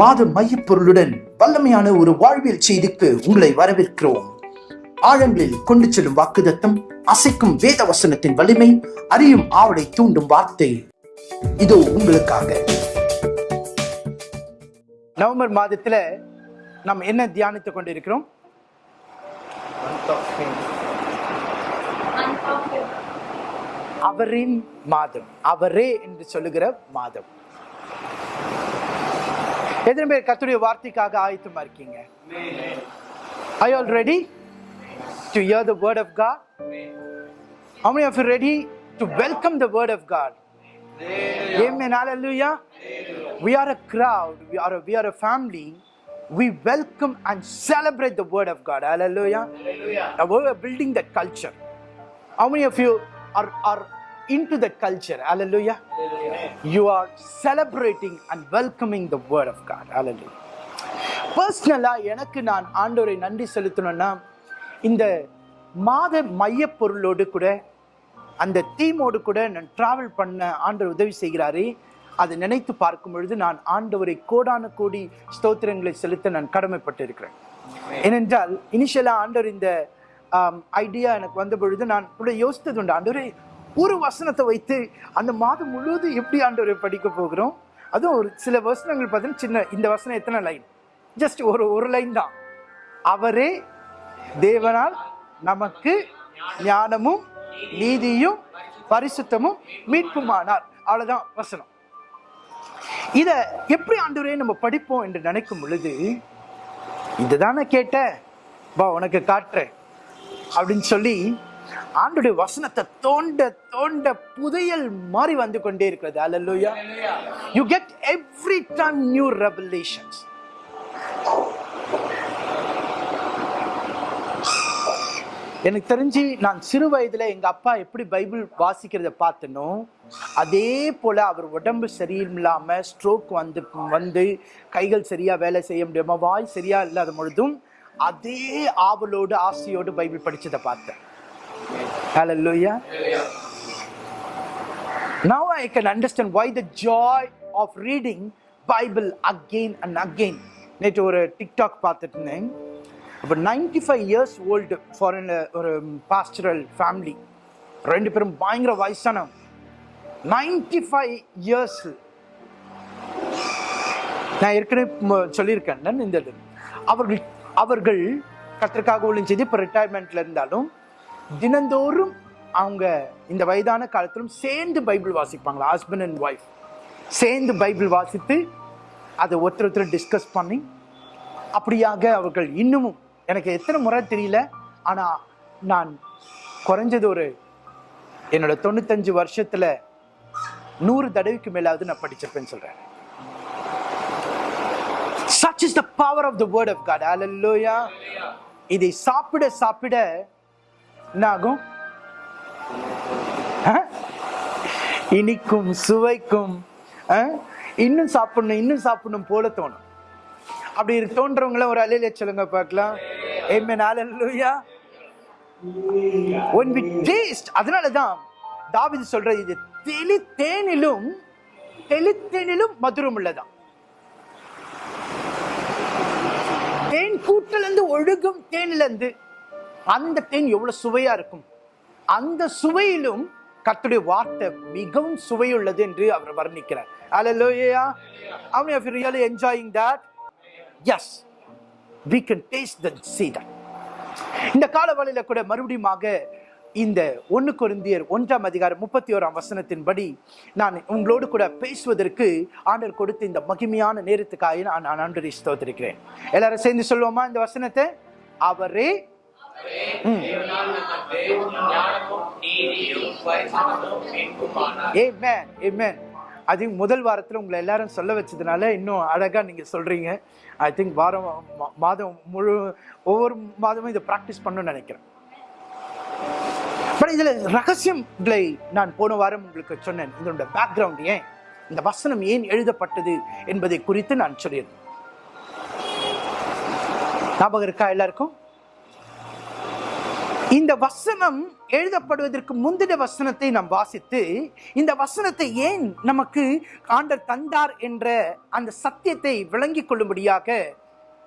மாத மையப்பொருளுடன் வல்லமையான ஒரு வாழ்வியல் செய்திக்கு உங்களை வரவேற்கிறோம். ஆழங்களில் கொண்டு செல்லும் வாக்குதத்தம் அசைக்கும் வேத வசனத்தின் வலிமை அறியும் ஆவலை தூண்டும் வார்த்தை. இதோ உங்களுக்காக. நவம்பர் மாதத்துல நாம் என்ன தியானித்துக் கொண்டிருக்கிறோம்? அவரின் மாதம். அவரே என்று சொல்லுகிற மாதம். எத்தனை பேர் கத்துடைய வார்த்தைக்காக ஆயத்தமா இருக்கீங்க Are you all ready to hear the word of God? How many of you ready to welcome the word of God? Amen. Hallelujah. We are a crowd. We are a, we are a family. We welcome and celebrate the word of God. Hallelujah. Now we are building that culture. How many of you are, are into that culture? Hallelujah. You are celebrating and welcoming the word of God. Hallelujah. பர்சனலாக எனக்கு நான் ஆண்டவரை நன்றி செலுத்தணும்னா இந்த மாத மையப் பொருளோடு கூட அந்த தீமோடு கூட நான் ட்ராவல் பண்ண ஆண்டவர் உதவி செய்கிறாரே அதை நினைத்து பார்க்கும் பொழுது நான் ஆண்டவரை கோடான கோடி ஸ்தோத்திரங்களை செலுத்த நான் கடமைப்பட்டு இருக்கிறேன் ஏனென்றால் இனிஷியலாக ஆண்டவர் இந்த ஐடியா எனக்கு வந்த பொழுது நான் கூட யோசித்தது உண்டு ஆண்டவரே ஒரு வசனத்தை வைத்து அந்த மாதம் முழுவதும் எப்படி ஆண்டவரை படிக்க போகிறோம்? அதுவும் ஒரு சில வசனங்கள் பார்த்தீங்கன்னா சின்ன இந்த வசனம் எத்தனை லைன்? ஜஸ்ட் ஒரு ஒரு லைன் தான். அவரே தேவனால் நமக்கு ஞானமும் நீதியும் பரிசுத்தமும் மீட்புமானார். அவ்வளோதான் வசனம். இதை எப்படி ஆண்டவரே நம்ம படிப்போம் என்று நினைக்கும் பொழுது இதுதானே கேட்ட வா உனக்கு காட்டுறேன். அப்படின்னு சொல்லி ஆண்டுடைய வசனத்தை தோண்ட தோண்ட புதையல் மாறி வந்து கொண்டே இருக்கிறது. அல்லா you get every time new revelations எனக்கு தெரிஞ்சு நான் சிறு வயதுல எங்க அப்பா எப்படி பைபிள் வாசிக்கிறத பார்த்தனோ அதே போல அவர் உடம்பு சரியில்லாம ஸ்ட்ரோக் வந்து வந்து கைகள் சரியா வேலை செய்ய முடியாம வாய் சரியா இல்லாத பொழுதும் அதே ஆவலோடு ஆசையோடு பைபிள் படிச்சதை பார்த்தேன். Hallelujah. Now I can understand why the joy of reading Bible again and again. நேற்று ஒரு டிக்டாக் பார்த்துட்டு இருந்தேன். அப்போ ninety five years old foreign ஒரு பாஸ்டரல் ஃபேமிலி ரெண்டு பேரும் பயங்கர வயசானவங்க. நைன்டி ஃபைவ் இயர்ஸ் நான் ஏற்கனவே சொல்லியிருக்கேன். இந்த அவர்கள் அவர்கள் கத்திற்காக ஒளியும் செய்து இப்போ ரிட்டையர்மெண்ட்ல இருந்தாலும் தினந்தோறும் அவங்க இந்த வயதான காலத்திலும் சேர்ந்து பைபிள் வாசிப்பாங்களா ஹஸ்பண்ட் அண்ட் ஒய்ஃப் சேர்ந்து பைபிள் வாசித்து அதை ஒருத்தர் ஒருத்தர் டிஸ்கஸ் பண்ணி அப்படியாக அவர்கள் இன்னமும் எனக்கு எத்தனை முறை தெரியல ஆனால் நான் குறைஞ்சது ஒரு என்னோட தொண்ணூத்தஞ்சு வருஷத்தில் நூறு தடவைக்கு மேலாவது நான் படிச்சிருப்பேன்னு சொல்கிறேன் such is the power of the word of god. Hallelujah. இதை சாப்பிட சாப்பிட என்ன ஆகும் ஆ? இனிக்கும் சுவைக்கும் ஆ? இன்னும் சாப்பிடணும் இன்னும் சாப்பிடணும் போல தோணும். அப்படி தோன்றவங்கள ஒரு அலையில சொல்லுங்க பார்க்கலாம். ஏமேன் ஹalleluya ஒன் we taste அதனால தான் சொல்றது இது தெளி தேனிலும் தெளித்தேனிலும் மதுரம் உள்ளதான் தேன் கூட்டிலிருந்து ஒழுகும் தேனிலிருந்து. அந்த தேன் எவ்வளவு சுவையா இருக்கும் அந்த சுவையிலும் கத்துடைய வார்த்தை மிகவும் சுவையுள்ளது என்று அவர் வர்ணிக்கிறார் Hallelujah. How many of you really enjoying that? Yes. We can taste the see that. இந்த காலவழியில கூட மறுபடியுமாக இந்த ஒன்னு குருந்தியர் ஒன்றாம் அதிகாரம் முப்பத்தி ஓராம் வசனத்தின்படி நான் உங்களோடு கூட பேசுவதற்கு ஆண்டர் கொடுத்த இந்த மகிமையான நேரத்துக்காக நான் நான் ஆண்டரை ஸ்தோத்திருக்கிறேன் எல்லாரும் சேர்ந்து சொல்லுவோமா இந்த வசனத்தை அவரே ம். Amen, amen. I முதல் வாரத்தில் உங்களை எல்லாரும் சொல்ல வச்சதுனால இன்னும் அழகா நீங்க சொல்றீங்க. ஐ திங்க் வாரம் மாதம் முழு ஒவ்வொரு மாதமும் இதை ப்ராக்டிஸ் பண்ணணும்னு நினைக்கிறேன். பட் இதுல ரகசியங்களை நான் போன வாரம் உங்களுக்கு சொன்னேன். இதோட பேக்ரவுண்ட் ஏன்? இந்த வசனம் ஏன் எழுதப்பட்டது என்பதை குறித்து நான் சொல்லியிருந்தேன். ஞாபகம் இருக்கா எல்லாருக்கும்? இந்த வசனம் எழுதப்படுவதற்கு முந்தின வசனத்தை நாம் வாசித்து இந்த வசனத்தை ஏன் நமக்கு ஆண்டர் தந்தார் என்ற அந்த சத்தியத்தை விளங்கிக் கொள்ளும்படியாக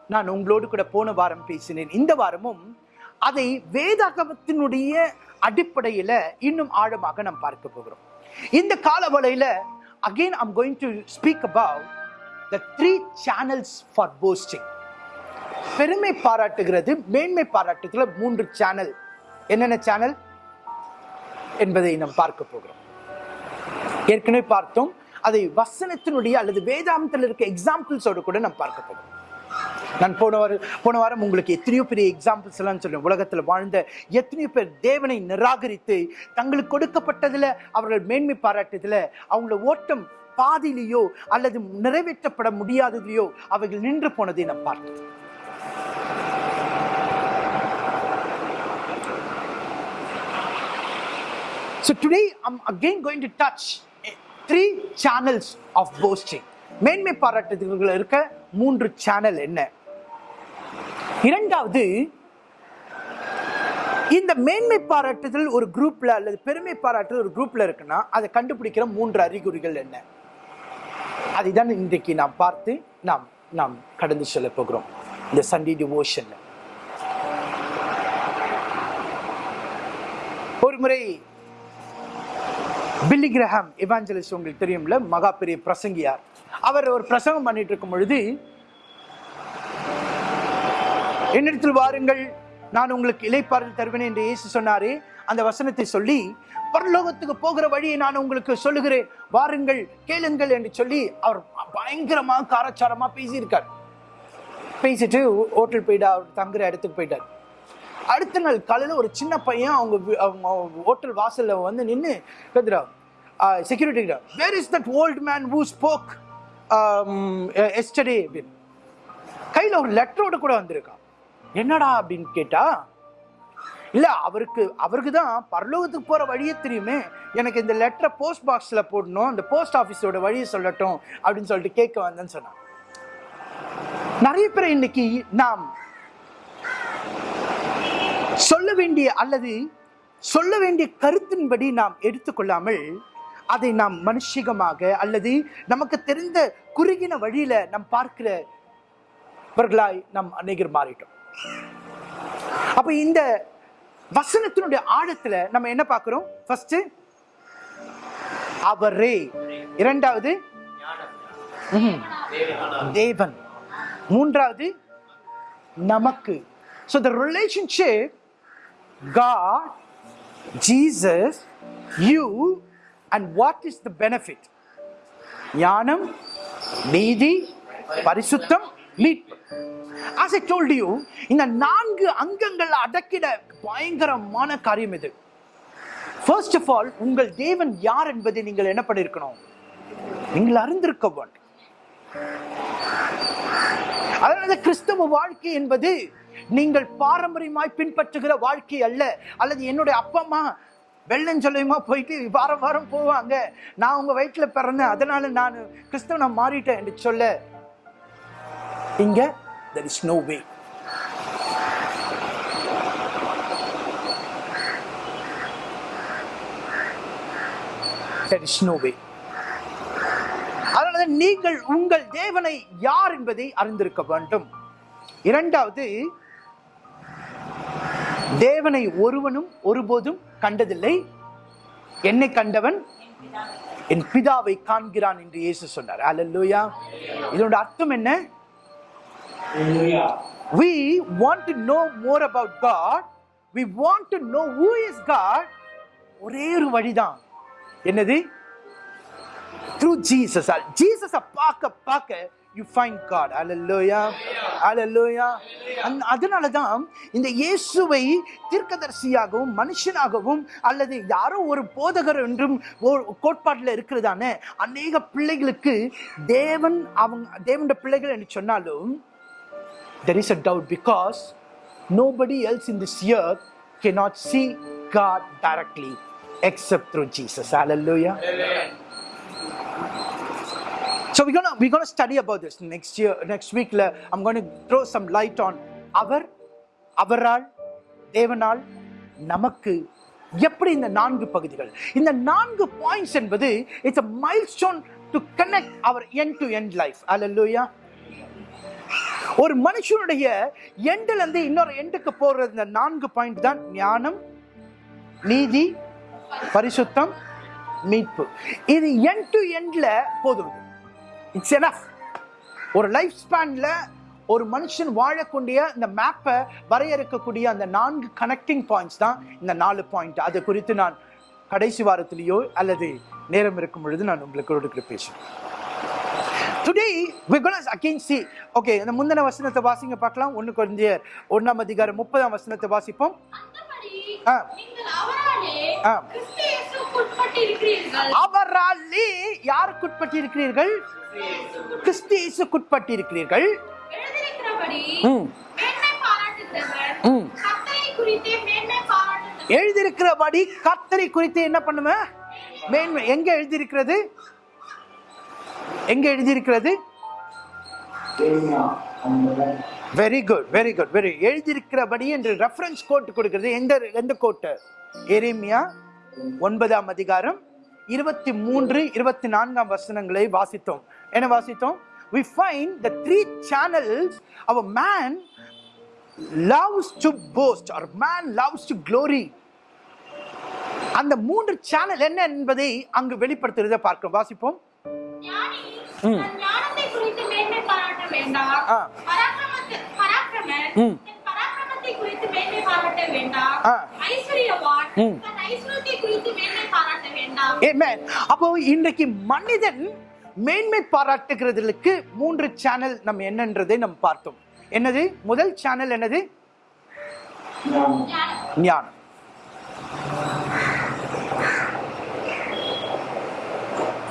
நான் உங்களோடு கூட போன வாரம் பேசினேன். இந்த வாரமும் அதை வேதாகமத்தினுடைய அடிப்படையில இன்னும் ஆழமாக நாம் பார்க்க போகிறோம். இந்த காலவளையில again I'm going to speak about the three channels for posting பெருமை பாராட்டுகிறது மேன்மை பாராட்டுகிற மூன்று சேனல் என்னென்ன சேனல் என்பதை நாம் பார்க்க போகிறோம். ஏற்கனவே பார்த்தோம் அதை வசனத்தினுடைய அல்லது வேதாந்தத்தில் இருக்க எக்ஸாம்பிள்ஸோடு கூட நாம் பார்க்க போகிறோம். நான் போன வாரம் போன வாரம் உங்களுக்கு எத்தனையோ பெரிய எக்ஸாம்பிள்ஸ் எல்லாம் சொல்லுவேன் உலகத்தில் வாழ்ந்த எத்தனையோ பேர் தேவனை நிராகரித்து தங்களுக்கு கொடுக்கப்பட்டதில் அவர்கள் மேன்மை பாராட்டதில் அவங்கள ஓட்டம் பாதியிலேயோ அல்லது நிறைவேற்றப்பட முடியாததிலேயோ அவைகள் நின்று போனதை நாம் பார்த்தோம். So today I'm again going to touch three channels of boasting. மேன்மை பாராட்டுதல்கள் இருக்க மூன்று சேனல் என்ன? இரண்டாவது இந்த மேன்மை பாராட்டுதல் ஒரு குரூப்ல அல்லது பெருமை பாராட்டுதல் ஒரு குரூப்ல இருக்குன்னா அதை கண்டுபிடிக்கிற மூன்று அறிகுறிகள் என்ன? அதுதான் இன்றைக்கு நாம் பார்த்து நாம் நாம் கடந்து செல்ல போகிறோம். இந்த சண்டே டிவோஷன்ல ஒரு முறை பில்லி கிரஹாம் இவாஞ்சலிஸ்ட் உங்களுக்கு தெரியும்ல? மகா பெரிய பிரசங்கியார். அவர் ஒரு பிரசங்கம் பண்ணிட்டு இருக்கும் பொழுது என்னிடத்தில் வாருங்கள் நான் உங்களுக்கு இலைப்பாறுதல் தருவேன் என்று இயேசு சொன்னாரே. அந்த வசனத்தை சொல்லி பரலோகத்துக்கு போகிற வழியை நான் உங்களுக்கு சொல்லுகிறேன். வாருங்கள் கேளுங்கள் என்று சொல்லி அவர் பயங்கரமாக காரச்சாரமாக பேசியிருக்கார். பேசிட்டு ஹோட்டல் போயிட்டா அவர் தங்குற இடத்துக்கு போயிட்டார். அடுத்த நாள் காலையில் ஒரு சின்ன பையன் அவங்க அவங்க ஹோட்டல் வாசலில் வந்து நின்று கதுரா security where is that old man who spoke yesterday அப்படின்னு. கையில் ஒரு லெட்டரோடு கூட வந்திருக்கான் என்னடா? அப்படின்னு கேட்டா இல்லை அவருக்கு அவருக்கு தான் பரலோகத்துக்கு போகிற வழியே தெரியுமே. எனக்கு இந்த லெட்டரை போஸ்ட் பாக்ஸில் போடணும் அந்த போஸ்ட் ஆஃபீஸோட வழியை சொல்லட்டும் அப்படின்னு சொல்லிட்டு கேட்க வந்தேன்னு சொன்னான். நிறைய பேர் இன்னைக்கு நாம் சொல்ல வேண்டிய அல்லது சொல்ல வேண்டிய கருத்தின்படி நாம் எடுத்துக்கொள்ளாமல் அதை நாம் மனுஷிகமாக அல்லது நமக்கு தெரிந்த குறுகின வழியில நாம் பார்க்கிறவர்களாய் நாம் அநேகர் மாறிட்டோம். அப்ப இந்த வசனத்தினுடைய ஆழத்துல நம்ம என்ன பார்க்கிறோம்? ஃபர்ஸ்ட் அவரே. இரண்டாவது தேவன். மூன்றாவது நமக்கு. So the relationship God, Jesus, you, and what is the benefit? ஞானம் நீதி பரிசுத்தம் மீட்பு As I told you, இந்த நான்கு அங்கங்கள் அடக்கிட பயங்கரமான காரியம் இது. ஃபர்ஸ்ட் ஆஃப் ஆல் உங்கள் தேவன் யார் என்பதை நீங்கள் என்ன பண்ணிருக்கணும்? நீங்கள் அறிந்திருக்க வேண்டும். அதனால கிறிஸ்தவ வாழ்க்கை என்பது நீங்கள் பாரம்பரியமாய் பின்பற்றுகிற வாழ்க்கை அல்ல. அல்லது என்னுடைய அப்பா அம்மா வெள்ளஞ்சொல்லையுமா போயிட்டு வாரம் வாரம் போவாங்க. நான் உங்க வயிற்றுல பிறந்தேன். அதனால நான் கிறிஸ்தவனை மாறிட்டேன் என்று சொல்ல. இங்க there is no way there அதனால நீங்கள் உங்கள் தேவனை யார் என்பதை அறிந்திருக்க வேண்டும். இரண்டாவது தேவனை ஒருவனும் ஒருபோதும் கண்டதில்லை. என்னை கண்டவன் என் பிதாவை காண்கிறான் என்று இயேசு சொன்னார். அல்லேலூயா இதோட அர்த்தம் என்ன? We want to know more about god. We want to know who is god. ஒரே ஒரு வழிதான். என்னது? Through Jesus. Jesus பார்க்க பார்க்க you find God hallelujah hallelujah அந் அதனால தான் இந்த இயேசுவை தீர்க்கதரிசியாகவும் மனுஷனாகவும் அல்லது யாரோ ஒரு போதகர் என்றும் கோட்பாட்டில் இருக்கிறதான அநேக பிள்ளைகளுக்கு தேவன் அவங்க தேவனுடைய பிள்ளைகள் என்று சொன்னாலும் there is a doubt because nobody else in this year can not see God directly except through Jesus hallelujah So we're gonna we're gonna study about this next year next week. I'm gonna throw some light on அவர் அவரால் தேவனால் நமக்கு எப்படி இந்த நான்கு பகுதிகள். இந்த நான்கு பாயிண்ட்ஸ் என்பது it's a milestone to connect our end to end life hallelujah ஒரு மனுஷனுடைய எண்டில் இருந்து இன்னொரு எண்டுக்கு போறது இந்த நான்கு பாயிண்ட் தான் ஞானம் நீதி பரிசுத்தம் மீட்பு. இது எண்ட் டு எண்ட்ல போதும். இட்ஸ் எனஃப் ஒரு லைஃப் ஸ்பேன்ல ஒரு மனுஷன் வாழக்கூடிய இந்த மேப்பை வரையறுக்கக்கூடிய அந்த நான்கு கனெக்டிங் பாயிண்ட்ஸ் தான் இந்த நாலு பாயிண்ட் அது குறித்து நான் கடைசி வாரத்திலேயோ அல்லது நேரம் இருக்கும் பொழுது நான் உங்களுக்கு கொடுக்கிற பேசுவேன். Today we going again see okay இந்த முந்தின வசனத்தை வாசிங்க பார்க்கலாம். ஒன்று குறைஞ்ச ஒன்றாம் அதிகாரம் முப்பதாம் வசனத்தை வாசிப்போம். அவராலே யாருக்குட்பட்டு இருக்கிறீர்கள் கிறிஸ்து இயேசுக்குட்பட்டு இருக்கிறீர்கள் எழுதியிருக்கிறபடி கர்த்தரை குறித்து என்ன பண்ணுவேன் மேன்மை. எங்க எழுதியிருக்கிறது? எங்க எழுதியிருக்கிறது? Very good very good very எழுதியிருக்கிறபடி என்று ரெஃபரன்ஸ் கோட் கொடுக்கிறது. எந்த எந்த கோட்டு எரேமியா ஒன்பதாம் அதிகாரம் இருபத்தி மூன்று இருபத்தி நான்காம் வசனங்களை வாசித்தோம். என்ன வாசித்தோம்? We find the three channels of a man loves to boast or man loves to glory. அந்த மூன்று சேனல் என்ன என்பதை அங்கு வெளிப்படுத்துறதை பார்க்கிறோம் வாசிப்போம் ஞானி ம். தன் ஞானத்தை குறித்து மேன்மை பாராட்ட வேண்டாம். ஆ. பராக்கிரமத்தை- பராக்கிரமன் ம். அப்போ இன்றைக்கு மனிதன் மேன்மை பாராட்டுகிறதுக்கு மூன்று சேனல் நம்ம என்னன்றதை நம்ம பார்த்தோம். என்னது? முதல் சேனல் என்னது? ஞானம்.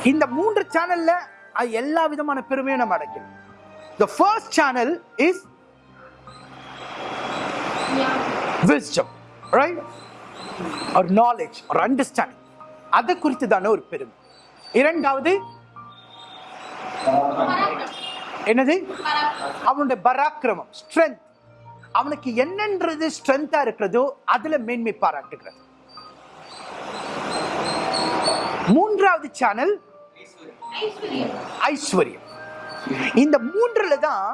இந்த மூன்று சேனல்ல எல்லா விதமான பெருமையும் நம்ம அடைக்கிறோம். The first channel is wisdom right or knowledge or understanding அதை குறித்து தானே ஒரு பெருமை இரண்டாவது. என்னது. அவனுடைய பராக்கிரமம் ஸ்ட்ரென்த் அவனுக்கு என்னன்றது ஸ்ட்ரென்த்தா இருக்கிறதோ அதுல மேன்மை பாராட்டுகிறது மூன்றாவது சேனல் ஐஸ்வர்யம். இந்த மூன்றுல தான்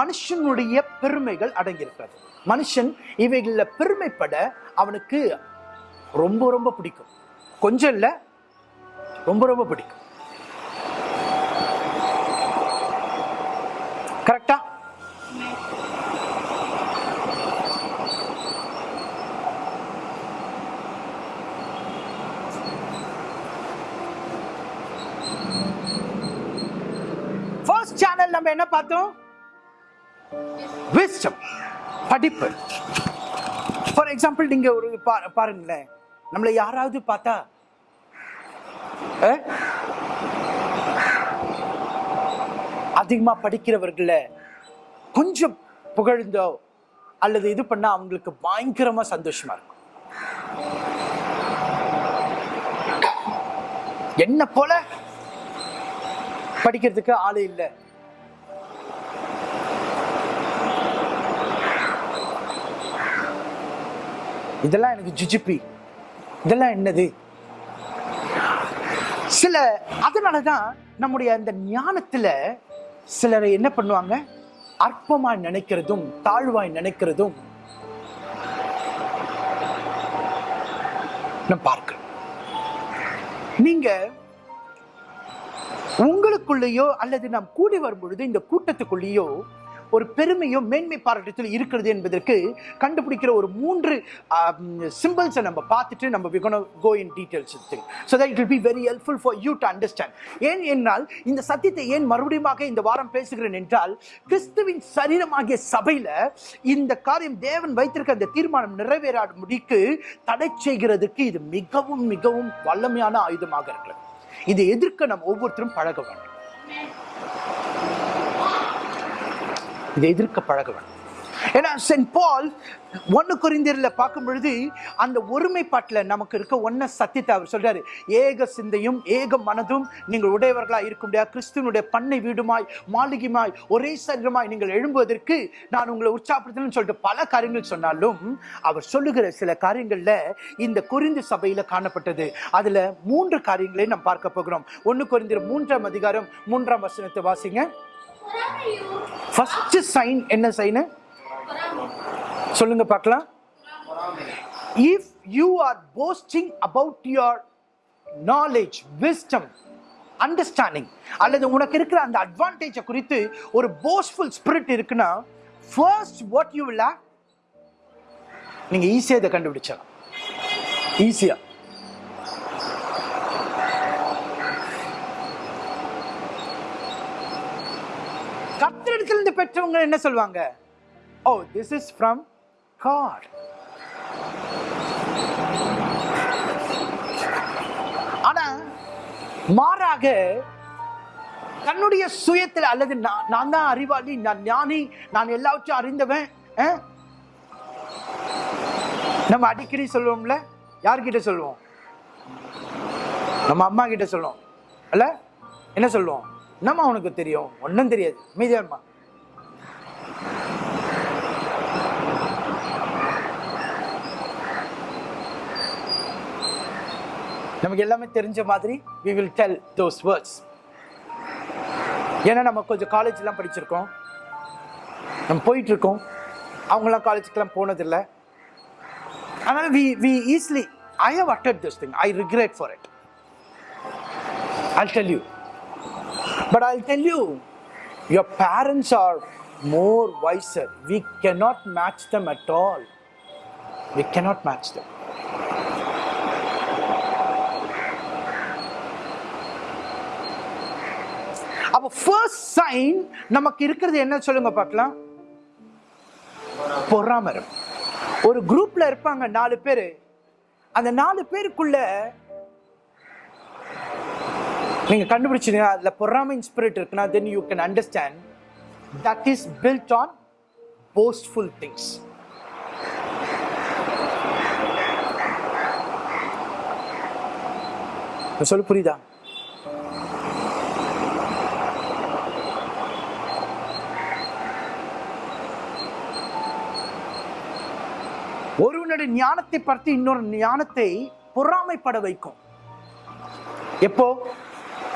மனுஷனுடைய பெருமைகள் அடங்கியிருக்கிறது. மனுஷன் இவைகளில் பெருமைப்பட அவனுக்கு ரொம்ப ரொம்ப பிடிக்கும். கொஞ்சம் இல்லை ரொம்ப ரொம்ப பிடிக்கும். கரெக்டா ஃபர்ஸ்ட் சேனல் நம்ம என்ன பார்த்தோம்? விஸ்டம் படிப்பு. ஃபார் எக்ஸாம்பிள் நீங்க ஒரு பாருங்களேன். நம்மளை யாராவது பார்த்தா அஹ், அதிகமா படிக்கிறவர்கள கொஞ்சம் புகழ்ந்தோ அல்லது இது பண்ணா அவங்களுக்கு பயங்கரமா சந்தோஷமா இருக்கும். என்ன போல படிக்கிறதுக்கு ஆளு இல்ல. இதெல்லாம் எனக்கு ஜிஜிபி. இதெல்லாம் என்னது? சில அதனால தான் நம்முடைய அந்த ஞானத்தில் சிலரை என்ன பண்ணுவாங்க? அற்பமாக நினைக்கிறதும் தாழ்வாய் நினைக்கிறதும் நான் பார்க்கிறேன் நீங்க உங்களுக்குள்ளேயோ அல்லது நாம் கூடி வரும் பொழுது இந்த கூட்டத்துக்குள்ளேயோ ஒரு பெருமையும் மேன்மை பாராட்டத்தில் இருக்கிறது என்பதற்கு கண்டுபிடிக்கிற ஒரு மூன்று சிம்பிள்ஸை நம்ம பார்த்துட்டு நம்ம we're go in details so thing it that be very be for you to understand ஏன் என்றால் இந்த சத்தியத்தை ஏன் மறுபடியுமாக இந்த வாரம் பேசுகிறேன் என்றால் கிறிஸ்துவின் சரீரமாகிய சபையில் இந்த காரியம் தேவன் வைத்திருக்க அந்த தீர்மானம் நிறைவேறாத முடிக்கு தடை செய்கிறதுக்கு இது மிகவும் மிகவும் வல்லமையான ஆயுதமாக இருக்கிறது. இதை எதிர்க்க நம்ம ஒவ்வொருத்தரும் பழக வேண்டும். இதை எதிர்க்க பழக வேண்டும் ஏன்னா சென்ட் பால் ஒன்று குறிந்தியர்ல பார்க்கும் பொழுது அந்த ஒருமைப்பாட்டில் நமக்கு இருக்க ஒன்ன சத்தியத்தை அவர் சொல்கிறார் ஏக சிந்தையும் ஏக மனதும் நீங்கள் உடையவர்களாக இருக்க முடியாது. கிறிஸ்துவனுடைய பண்ணை வீடுமாய் மாளிகைமாய் ஒரே சரீரமாய் நீங்கள் எழும்புவதற்கு நான் உங்களை உற்சாகப்படுத்தணும்னு சொல்லிட்டு பல காரியங்கள் சொன்னாலும் அவர் சொல்லுகிற சில காரியங்களில் இந்த குறிந்து சபையில் காணப்பட்டது. அதில் மூன்று காரியங்களை நாம் பார்க்க போகிறோம். ஒன்று குறிந்தியர் மூன்றாம் அதிகாரம் மூன்றாம் வசனத்தை வாசிங்க. ஃபர்ஸ்ட் சைன் என்ன சைனு சொல்லுங்க பார்க்கலாம். If you are boasting about your knowledge wisdom understanding அல்லது உனக்கு இருக்கிற அந்த அட்வான்டேஜை குறித்து ஒரு போஸ்ட்ஃபுல் ஸ்பிரிட் இருக்குன்னா ஃபர்ஸ்ட் வாட் யூ வில் நீங்கள் ஈஸியாக இதை கண்டுபிடிச்சலாம் ஈஸியாக பெற்றவங்க என்ன சொல்லுவாங்க oh this is from God ஆனா மாறாக தன்னுடைய சுயத்தில் அல்லது நான் நான் தான் அறிவாளி நான் ஞானி நான் எல்லாவற்றையும் அறிந்தவன் நம்ம அடிக்கடி சொல்லுவோம்ல யார்கிட்ட சொல்லுவோம்? நம்ம அம்மா கிட்ட சொல்லுவோம். அல்ல என்ன சொல்லுவோம்? என்னம்மா உனக்கு தெரியும் ஒன்றும் தெரியாது. மீதியாம்மா நமக்கு எல்லாமே தெரிஞ்ச மாதிரி we will tell those words ஏன்னா நம்ம கொஞ்சம் காலேஜ்லாம் படிச்சிருக்கோம் நம்ம போயிட்டுருக்கோம் அவங்களாம் காலேஜுக்கெல்லாம் போனதில்லை ஆனால் we we easily I have added this thing I regret for it I tell you but I tell you your parents are more wiser we cannot match them at all we cannot match them அப்போ first sign நமக்கு இருக்கிறது என்ன சொல்லுங்க பார்க்கலாம்? பொறாமரம் ஒரு குரூப்ல இருப்பாங்க நாலு பேர். அந்த நாலு பேருக்குள்ள நீங்க கண்டுபிடிச்சீங்க அதுல பொறாமை ஸ்பிரிட் இருக்குன்னா then you can understand that is built on boastful things சொல்லு புரியுதா? ஒருவனுடைய ஞானத்தை பார்த்து இன்னொரு ஞானத்தை பொறாமைப்பட வைக்கும். எப்போ?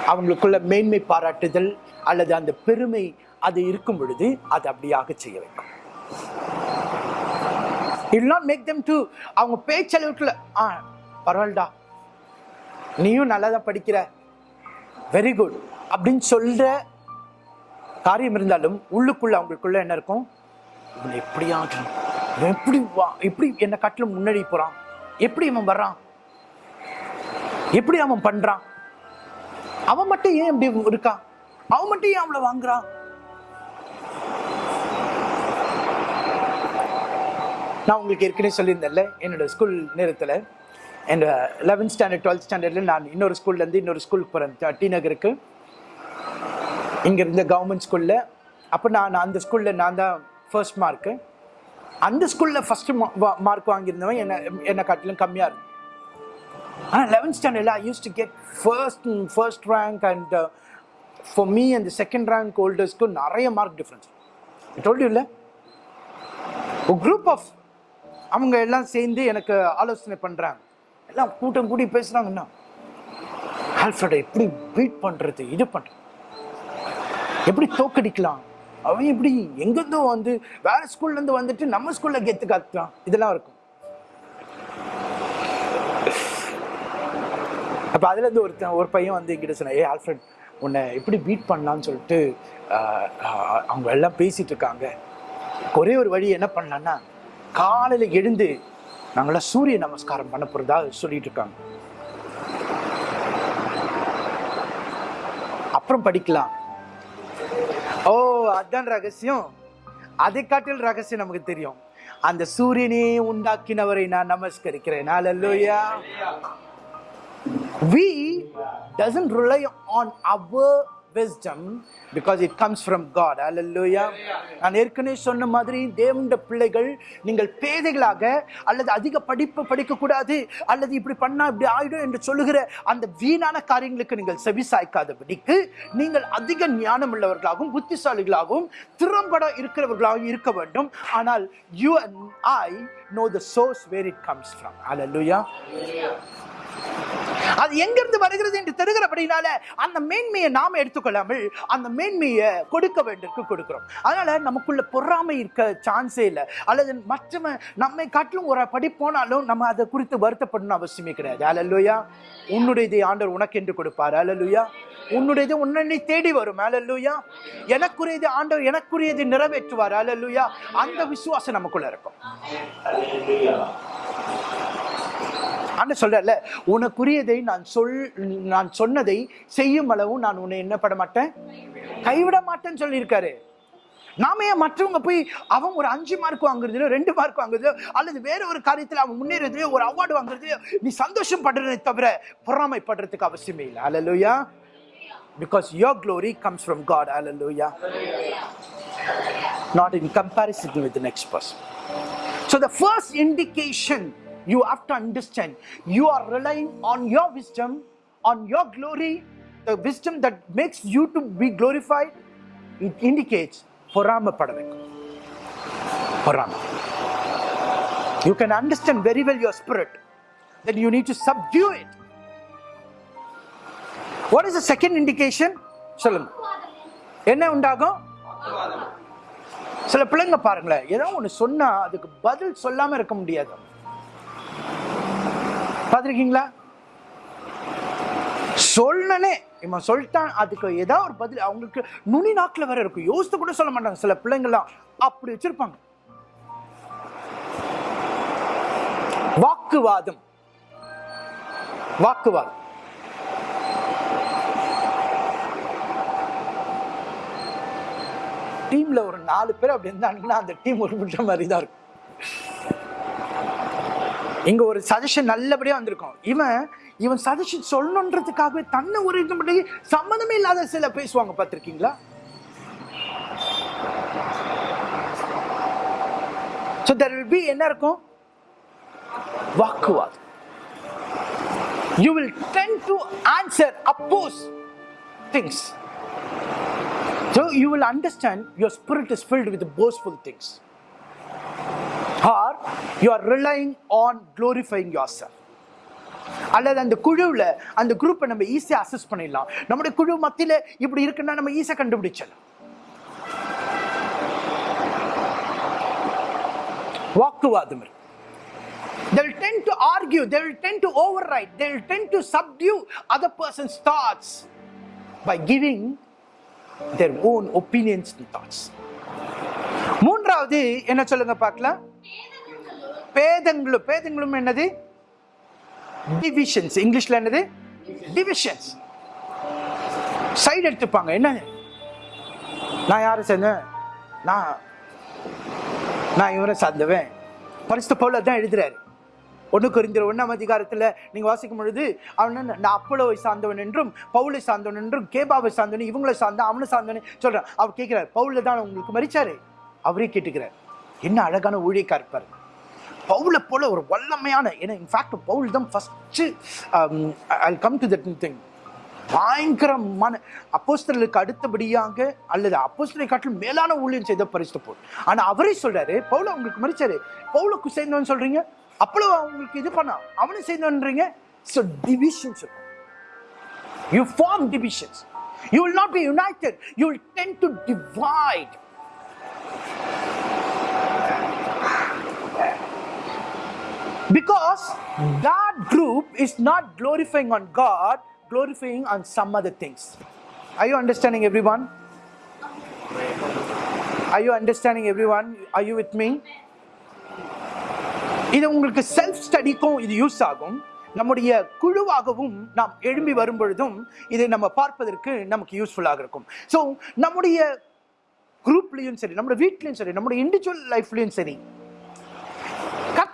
அவங்களுக்குள்ள மேன்மை பாராட்டுதல் அல்லது அந்த பெருமை அது இருக்கும் பொழுது அது அப்படியாக செய்ய வைக்கும். I'll not make them to அவங்க பேச்சளவுக்குள்ள ஆ பரவாயில்லடா. நீயும் நல்லா தான் படிக்கிற. வெரி குட் அப்படின்னு சொல்ற காரியம் இருந்தாலும் உள்ளுக்குள்ள அவங்களுக்குள்ள என்ன இருக்கும்? இவன் எப்படி எப்படி வா எப்படி என்னை காட்டிலும் முன்னாடி போறான்? எப்படி அவன் வர்றான்? எப்படி அவன் பண்றான்? அவன் மட்டும் ஏன் இப்படி இருக்கான்? அவன் மட்டும் ஏன் அவளை வாங்குறான்? நான் உங்களுக்கு ஏற்கனவே சொல்லியிருந்தேன்ல என்னோட ஸ்கூல் நேரத்தில். என் லெவன்த் ஸ்டாண்டர்ட் டுவெல்த் ஸ்டாண்டர்டில் நான் இன்னொரு ஸ்கூல்லேருந்து இன்னொரு ஸ்கூலுக்கு போகிறேன் டி நகருக்கு. இங்கே இருந்த கவர்மெண்ட் ஸ்கூலில் அப்போ நான் அந்த ஸ்கூலில் நான் தான் ஃபர்ஸ்ட் மார்க்கு அந்த ஸ்கூலில் ஃபஸ்ட்டு மார்க் வாங்கியிருந்தவன் என்னை என்னை காட்டிலும் கம்மியாக இருக்கும் ஆனால் லெவன்த் ஸ்டாண்டர்டில் I use to get first first rank and for me அந்த செகண்ட் ரேங்க் ஹோல்டர்ஸ்க்கு நிறைய மார்க் டிஃப்ரென்ஸ் டோல்டு இல்லை? ஒரு குரூப் ஆஃப் அவங்க எல்லாம் சேர்ந்து எனக்கு ஆலோசனை பண்ணுறாங்க எல்லாம் கூட்டம் கூடி பேசுகிறாங்கன்னா ஆல்ஃபர்டை எப்படி பீட் பண்ணுறது இது பண்ணுறது எப்படி தோக்கடிக்கலாம்? அவன் இப்படி எங்கேருந்தோ வந்து வேற ஸ்கூல்லேருந்து வந்துட்டு நம்ம ஸ்கூலில் கெத்து காத்துறான் இதெல்லாம் இருக்கும். அப்போ அதுலேருந்து ஒருத்தன் ஒரு பையன் வந்து எங்கிட்ட சொன்னான் ஏ ஆல்ஃப்ரெட் உன்னை எப்படி பீட் பண்ணலான்னு சொல்லிட்டு அவங்க எல்லாம் பேசிட்டு இருக்காங்க. ஒரே ஒரு வழி என்ன பண்ணலான்னா காலையில் எழுந்து நாங்களாம் சூரிய நமஸ்காரம் பண்ண போகிறதா சொல்லிட்டு இருக்காங்க. அப்புறம் படிக்கலாம். ஓ அதான் ரகசியம். அதை காட்டில் ரகசியம் நமக்கு தெரியும். அந்த சூரியனே உண்டாக்கினவரை நான் நமஸ்கரிக்கிறேன். Hallelujah. we doesn't rely on our wisdom because it comes from God. Hallelujah. நான் ஏற்கனவே சொன்ன மாதிரி தேவண்ட பிள்ளைகள் நீங்கள் பேதைகளாக அல்லது அதிக படிப்பு படிக்கக்கூடாது அல்லது இப்படி பண்ணால் இப்படி ஆயிடும் என்று சொல்லுகிற அந்த வீணான காரியங்களுக்கு நீங்கள் செவி சாய்க்காதபடிக்கு நீங்கள் அதிக ஞானம் உள்ளவர்களாகவும் புத்திசாலிகளாகவும் திறம்பட இருக்கிறவர்களாகவும் இருக்க வேண்டும் ஆனால் you and I know the source where it comes from hallelujah அது எங்கிருந்து வருகிறது என்று தெரிகிறபடினால அந்த மேன்மையை நாம் எடுத்துக்கொள்ளாமல் அந்த மேன்மையை கொடுக்க வேண்டியதுக்கு கொடுக்கிறோம். அதனால நமக்குள்ள பொறாமை இருக்க சான்ஸே இல்லை. அல்லது மற்றவன் நம்மை காட்டிலும் ஒரு படி போனாலும் நம்ம அதை குறித்து வருத்தப்படணும் அவசியமே கிடையாது. அலல்லுயா உன்னுடையதை ஆண்டவர் உனக்கு என்று கொடுப்பார். அலல்லுயா உன்னுடையது உன்னை தேடி வரும். அலல்லுயா எனக்குரியது ஆண்டவர் எனக்குரியது நிறைவேற்றுவார். அலல்லுயா அந்த விசுவாசம் நமக்குள்ள இருக்கும். ஆண்டு சொல்றல உனக்குரியதை நான் சொல் நான் சொன்னதை செய்யும் அளவும் நான் உன்னை என்ன பண்ண மாட்டேன். கைவிட மாட்டேன்னு சொல்லியிருக்காரு. நாம ஏன் மற்றவங்க போய் அவன் ஒரு அஞ்சு மார்க் வாங்குறதுலயோ ரெண்டு மார்க் வாங்குறதுலயோ அல்லது வேற ஒரு காரியத்தில் அவன் முன்னேறதுலயோ ஒரு அவார்டு வாங்குறதுலயோ நீ சந்தோஷம் படுறதை தவிர பொறாமைப்படுறதுக்கு அவசியமே இல்லை. Hallelujah because your glory comes from God hallelujah not in comparison with next person so the first indication you have to understand you are relying on your wisdom, on your glory, the wisdom that makes you to be glorified. It indicates Parama பொறாமப்படಬೇಕು Parama. You can understand very well your spirit. Then you need to subdue it. What is the second indication? சொல்லுங்க என்ன உண்டாகும் சில பிள்ளைங்க பாருங்களேன் ஏதோ ஒன்று சொன்னால் அதுக்கு பதில் சொல்லாமல் இருக்க முடியாது பார்த்துருக்கீங்களா? சொல்லனே இவன் சொல்லிட்டான் அதுக்கு ஏதாவது ஒரு பதில். அவங்களுக்கு நுனி நாக்கில் வேற இருக்கும் யோசித்து கூட சொல்ல மாட்டாங்க. சில பிள்ளைங்கள்லாம் அப்படி வச்சிருப்பாங்க. வாக்குவாதம். வாக்குவாதம். டீம்ல ஒரு நாலு பேர் அப்படி இருந்தாங்கன்னா அந்த டீம் ஒரு மாதிரி தான் இருக்கும். இங்கே ஒரு சஜஷன் நல்லபடியாக வந்திருக்கும். இவன் இவன் சஜஷன் சொல்லணுன்றதுக்காகவே தன்னை ஒரு இது பண்ணி சம்மந்தமே இல்லாத சில பேசுவாங்க பார்த்துருக்கீங்களா? ஸோ தெர் வில் பி என்ன இருக்கும்? வாக்குவாதம். You will tend to answer oppose things so you will understand your spirit is filled with boastful things Or you are relying on glorifying yourself. அல்லது அந்த குழுவில் அந்த குரூப்பை நம்ம ஈஸியாக அசஸ் பண்ணிடலாம் நம்முடைய குழு மத்தியில் இப்படி இருக்குன்னா நம்ம ஈஸியாக கண்டுபிடிச்சிடலாம் வாக்குவாதம் இருக்கு They will tend to argue, they will tend to override, they will tend to subdue other person's thoughts by giving their own opinions and thoughts. மூன்றாவது என்ன சொல்லுங்க பார்க்கலாம் பேதங்களும் பேதங்களும் என்னது? டிவிஷன்ஸ் இங்கிலீஷ்ல என்னது? டிவிஷன்ஸ் சைடு எடுத்துப்பாங்க. என்ன? நான் யாரை சேர்ந்தேன் நான் நான் இவரை சார்ந்தவன். பரிசு பவுல தான் எழுதுறாரு. ஒன்று குறிந்திர ஒன்றாம் அதிகாரத்தில் நீங்கள் வாசிக்கும் பொழுது அவன் என்ன, நான் அப்போலோவை சார்ந்தவன் என்றும் பவுலை சார்ந்தவன் என்றும் கேபாவை சார்ந்தவன் இவங்களை சார்ந்தான் அவனை சார்ந்தவன் சொல்கிறான் அவர் கேட்குறாரு பவுல தான் உங்களுக்கு மறிச்சாரு அவரே கேட்டுக்கிறார். என்ன அழகான ஊழியக்கா இருப்பார் பவுலை போல ஒரு வல்லமையான ஏன்னா இன்ஃபேக்ட் பவுல் தான் first I come to that thing பயங்கரமான அப்போஸ்தலருக்கு அடுத்தபடியாக அல்லது அப்போஸ்தலை காட்டிலும் மேலான ஊழியம் செய்த பரிசு போல் ஆனால் அவரே சொல்றாரு பவுல உங்களுக்கு மறிச்சாரு பவுலுக்கு சேர்ந்தவன் சொல்றீங்க அப்பளோ அவங்களுக்கு இது பண்ணா அவனும் சேர்ந்தவன்றீங்க. So divisions you form divisions you will not be united you will tend to divide Because that group is not glorifying on God, glorifying on some other things. Are you understanding, everyone? Are you understanding, everyone? Are you with me? இது உங்களுக்கு self ஸ்டடிக்கும் இது use ஆகும் நம்முடைய குழுவாகவும் நாம் எழும்பி வரும் பொழுதும் இதை நம்ம பார்ப்பதற்கு நமக்கு யூஸ்ஃபுல்லாக இருக்கும் ஸோ நம்முடைய குரூப்லேயும் சரி நம்முடைய வீட்லேயும் சரி நம்முடைய இண்டிவிஜுவல் லைஃப்லேயும் சரி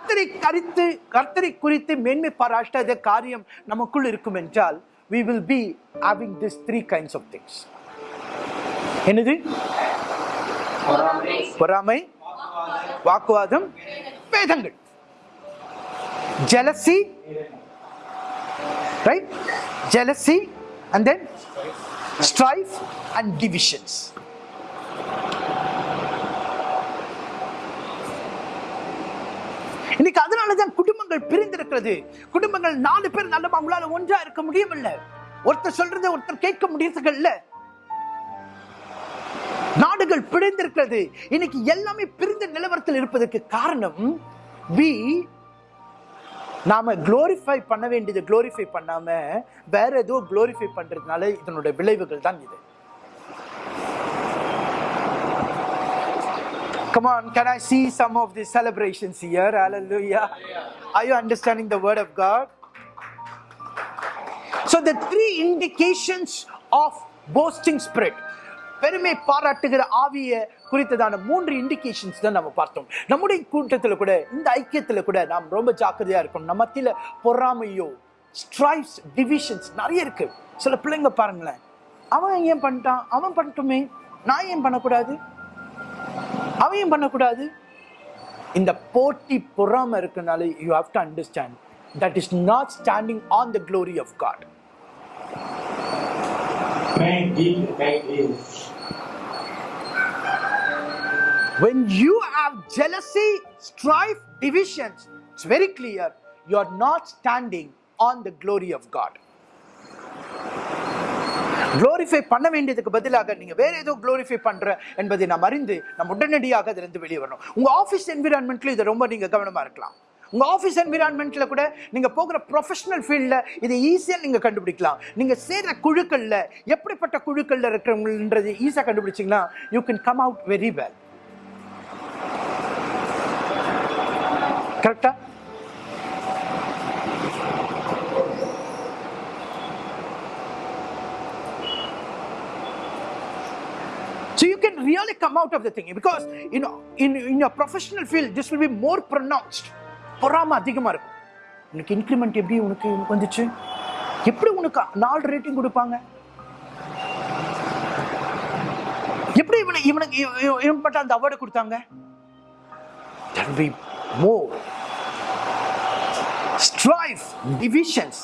கர்த்தரை கரித்து கர்த்தரை குறித்து மேன்மை பாராட்ட காரியம் நமக்குள் இருக்கும் என்றால் we will be having this three kinds of things என்னது பொறாமை வாக்குவாதம் வேதங்கள் jealousy right jealousy and then strife and divisions இன்னைக்கு அதனாலதான் குடும்பங்கள் பிரிந்திருக்கிறது. குடும்பங்கள் நாலு பேர் நல்ல அவங்களால ஒன்றா இருக்க முடியவில்லை. ஒருத்தர் சொல்றத ஒருத்தர் கேட்க முடியறதுக்கு இல்லை. நாடுகள் பிரிந்திருக்கிறது. இன்னைக்கு எல்லாமே பிரிந்த நிலவரத்தில் இருப்பதற்கு காரணம் வி நாம குளோரிஃபை பண்ண வேண்டியது குளோரிஃபை பண்ணாம வேற ஏதோ குளோரிஃபை பண்றதுனால இதனுடைய விளைவுகள் தான் இது. Come on, can I see some of the celebrations here? Hallelujah. Are you understanding the word of God? So, the three indications of boasting spirit. பெருமை பாராட்டுகிற ஆவிய குறித்ததான மூன்று இண்டிகேஷன்ஸ் தான் நம்ம பார்த்தோம் நம்முடைய கூட்டத்தில் கூட இந்த ஐக்கியத்தில் கூட நாம் ரொம்ப ஜாக்கிரதையாக இருக்கணும் நம்ம மத்தியில் பொறாமையோ ஸ்ட்ரைப்ஸ் டிவிஷன்ஸ் நிறைய இருக்கு சில பிள்ளைங்க பாருங்களேன் அவன் ஏன் பண்ணிட்டான் அவன் பண்ணட்டுமே நான் ஏன் பண்ணக்கூடாது ஏன் பண்ணக்கூடாது இந்த போட்டி பொறாம இருக்கனால you have to understand that is not standing on the glory of God. When you have jealousy, strife, divisions, it's very clear you are not standing on the glory of God. Glorify பண்ண வேண்டியதுக்கு பதிலாக நீங்க வேற ஏதோ glorify பண்ற என்பதை நாம் அறிந்து நம்ம உடனடியாக அதிலிருந்து வெளியே வரணும். உங்க ஆஃபீஸ் என்விரான்மெண்ட்ல இதை ரொம்ப நீங்க கவனமா இருக்கலாம். உங்க ஆஃபீஸ் என்விரான்மெண்ட்ல கூட நீங்க போகிற ப்ரொஃபஷனல் ஃபீல்ட்ல இதை ஈஸியாக நீங்க கண்டுபிடிக்கலாம். நீங்க சேர்ற குழுக்கள்ல எப்படிப்பட்ட குழுக்கள்ல இருக்கிறவங்கன்றது ஈஸியாக கண்டுபிடிச்சீங்கன்னா you can come out very well கரெக்டா So you can really come out of the thing because you know in, in your professional field this will be more pronounced. பொறாம அதிகமா இருக்கும் உனக்கு இன்க்ரிமெண்ட் எப்படி உனக்கு வந்துச்சு எப்படி உனக்கு நாலு ரேட்டிங் கொடுப்பாங்க எப்படி இவனை இவனுக்கு இவ- இவ- இவன் மட்டும் அந்த அவார்டு கொடுத்தாங்க there will be more strife divisions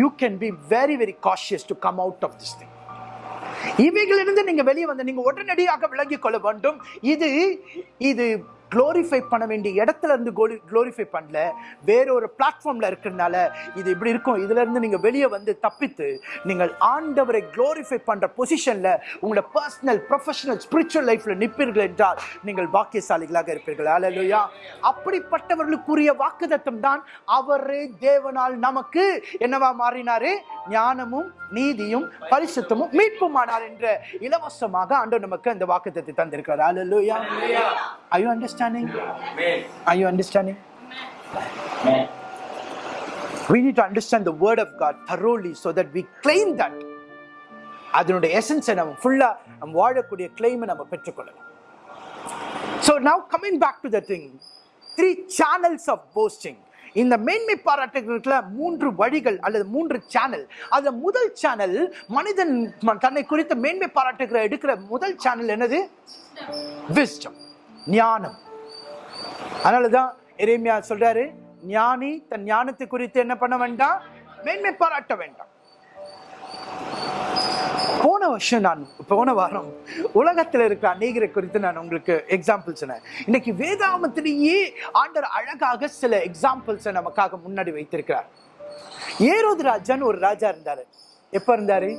you can be very very cautious to come out of this thing இவைகளிலிருந்து நீங்க வெளியே வந்து நீங்க உடனடியாக விளங்கிக் கொள்ள வேண்டும். இது இது குளோரிஃபை பண்ண வேண்டிய இடத்துல இருந்து குளோரிஃபை பண்ணல. வேற ஒரு பிளாட்ஃபார்ம்ல இருக்கிறதுனால இது இப்படி இருக்கும். இதுல இருந்து நீங்க வெளியே வந்து தப்பித்து நீங்கள் ஆண்டவரை க்ளோரிஃபை பண்ற பொசிஷன்ல உங்களோட பர்சனல் ப்ரொஃபஷனல் ஸ்பிரிச்சுவல் லைஃப்ல நிற்பீர்கள் என்றால் நீங்கள் பாக்கியசாலிகளாக இருப்பீர்கள். அல்லேலூயா அப்படிப்பட்டவர்களுக்குரிய வாக்குதத்தம் தான் அவரே தேவனால் நமக்கு என்னவா மாறினாரு? ஞானமும் நீதியும் பரிசுத்தமும் மீட்புமானார் என்ற இலவசமாக ஆண்டவர் நமக்கு அந்த வாக்குத்தத்தை தந்திருக்கிறார். அல்லேலூயா are you understanding? Amen. are you understanding? Amen. we need to understand the word of god thoroughly so that we claim that. அதனுடைய எசன்ஸை நம்ம ஃபுல்லா நம்ம வாழக்கூடிய கிளைமை நம்ம பெற்றுக்கொள்ளலாம். So now coming back to the thing three channels of boasting இந்த மேன்மை பாராட்டுகளுக்குல மூன்று வழிகள் அல்லது மூன்று சேனல் அதுல முதல் சேனல் மனிதன் தன்னை குறித்த மேன்மை பாராட்டுகிற எடுக்கிற முதல் சேனல் என்னது? விஸ்டம் ஞானம். அதனாலதான் எரேமியா சொல்றாரு ஞானி தன் ஞானத்தை குறித்து என்ன பண்ண வேண்டாம் மேன்மை பாராட்ட வேண்டாம். போன வருஷம் நான் போன வாரம் உலகத்தில் இருக்கிற அநேகரை குறித்து நான் உங்களுக்கு எக்ஸாம்பிள் சொன்னேன். இன்னைக்கு வேதாமத்திலேயே ஆண்டர் அழகாக சில எக்ஸாம்பிள்ஸை நமக்காக முன்னாடி வைத்திருக்கிறார். ஏரோது ராஜான்னு ஒரு ராஜா இருந்தாரு. எப்ப இருந்தாரு?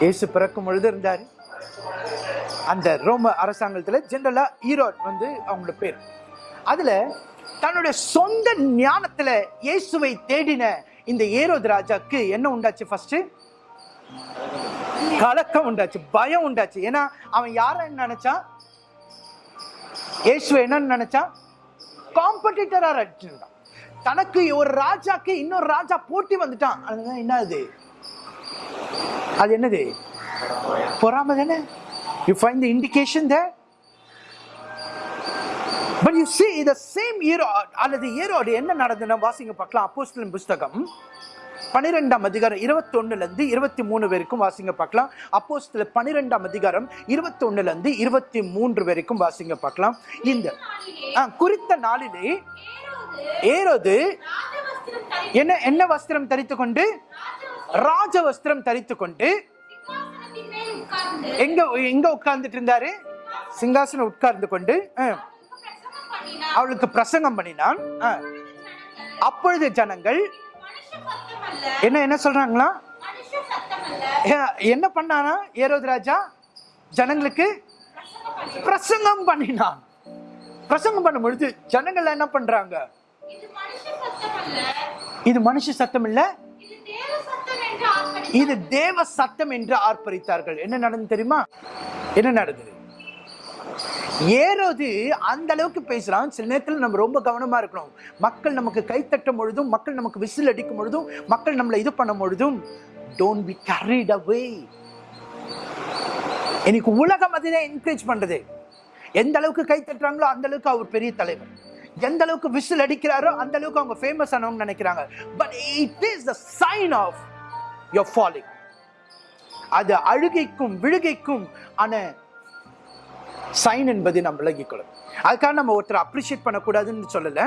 இயேசு பிறக்கும் பொழுது இருந்தாரு. அந்த ரோம அரசாங்கத்துல ஜென்ரலாக ஈரோட் வந்து அவங்களோட பேர். அதுல தன்னுடைய சொந்த ஞானத்துல இயேசுவை தேடின இந்த ஏரோது ராஜாக்கு என்ன உண்டாச்சு ஃபஸ்ட்டு கலக்கம் உண்டாச்சு பயம் உண்டாச்சு. ஏன்னா அவன் யார நினைச்சான் இயேசுவை என்னன்னு நினைச்சான் காம்படிட்டரா இருந்தான். தனக்கு ஒரு ராஜாக்கு இன்னொரு ராஜா போட்டி வந்துட்டான். அதுதான் என்ன அது என்னது? பொறாம தானே you find the indication there but you see the same Herod அல்லது ஈரோடு என்ன நடந்ததுன்னா வாசிங்க பார்க்கலாம். அப்போஸ்தலன் புஸ்தகம் பனிரெண்டாம் அதிகாரம் இருபத்தொன்னுலேருந்து இருபத்தி மூணு வரைக்கும் வாசிங்க பார்க்கலாம். அப்போஸ்தல பனிரெண்டாம் அதிகாரம் இருபத்தொன்னுலேருந்து இருபத்தி மூன்று வரைக்கும் வாசிங்க பார்க்கலாம். இந்த குறித்த நாளிலே ஏரோது என்ன என்ன வஸ்திரம் தரித்து கொண்டு ராஜ வஸ்திரம் தரித்து கொண்டு எங்க எங்க உட்கார்ந்துட்டு இருந்தாரு சிங்காசனம் உட்கார்ந்து கொண்டு அவளுக்கு பிரசங்கம் பண்ணினான் அப்பொழுது ஜனங்கள் என்ன என்ன சொல்றாங்களா? என்ன பண்ணானா ஏரோது ராஜா? ஜனங்களுக்கு பிரசங்கம் பண்ணி பிரசங்கம் பண்ணினான். பிரசங்கம் பண்ணும் பொழுது ஜனங்கள் என்ன பண்றாங்க? இது மனுஷ சத்தம் இல்ல இது தேவ சத்தம் என்று ஆர்ப்பரித்தார்கள். என்ன நடந்து தெரியுமா? என்ன நடந்தது? ஏறோது அந்த அளவுக்கு பேசுறான். சில நேரத்தில் நம்ம ரொம்ப கவனமா இருக்கணும். மக்கள் நமக்கு கை தட்டும் பொழுதும் மக்கள் நமக்கு விசில் அடிக்கும் பொழுதும் மக்கள் நம்மளை இது பண்ணும் பொழுதும் டோன்ட் பி கரீட் அவே எனக்கு உலகம் அதுதான் என்கரேஜ் பண்றது. எந்த அளவுக்கு கை தட்டுறாங்களோ அந்த அளவுக்கு அவர் பெரிய தலைவர். எந்த அளவுக்கு விசில் அடிக்கிறாரோ அந்த அளவுக்கு அவங்க ஃபேமஸ் ஆனவங்க நினைக்கிறாங்க. But it is the sign of your falling அது அழுகைக்கும் விழுகைக்கும் ஆன சைன் என்பதை நாம் விலகிக்கொள்ளும் அதுக்காக நம்ம ஒருத்தர் அப்ரிஷியேட் பண்ணக்கூடாதுன்னு சொல்லலை.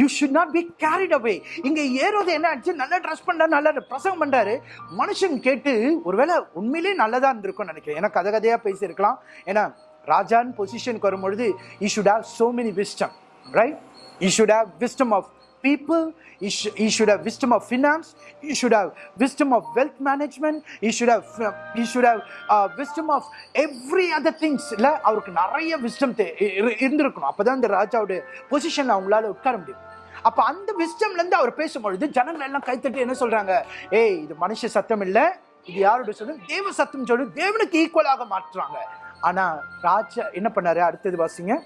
You should not be carried away இங்கே ஏறோது என்ன ஆச்சு? நல்லா ட்ரெஸ் பண்ணாரு நல்லா பிரசங்கம் பண்ணுறாரு மனுஷன் கேட்டு ஒருவேளை உண்மையிலேயே நல்லதாக இருந்திருக்கும்னு நினைக்கிறேன். ஏன்னா கதை கதையாக பேசியிருக்கலாம். ஏன்னா ராஜான் பொசிஷனுக்கு வரும்பொழுது you should have so many wisdom right you should have wisdom of people. He, sh- he should have wisdom of finance. He should have wisdom of wealth management. He should have uh, you should have uh, wisdom of every other things. இல்ல அவருக்கு நிறைய wisdom தே- இ- இரு- இந்த ராஜாவுடைய பொசிஷன்ல அவங்களால உட்கார முடியும். அப்ப அந்த விஸ்டம்லேருந்து இருந்து அவர் பேசும்பொழுது ஜனங்கள் எல்லாம் கைத்தட்டி என்ன சொல்றாங்க? ஏய் இது மனுஷ சத்தம் இல்ல. இது யாரோட சொல்லு தேவ சத்தம் சொல்லு தேவனுக்கு ஈக்குவலாக மாற்றுறாங்க. ஆனா ராஜா என்ன பண்ணாரு? அடுத்தது வாசிங்க.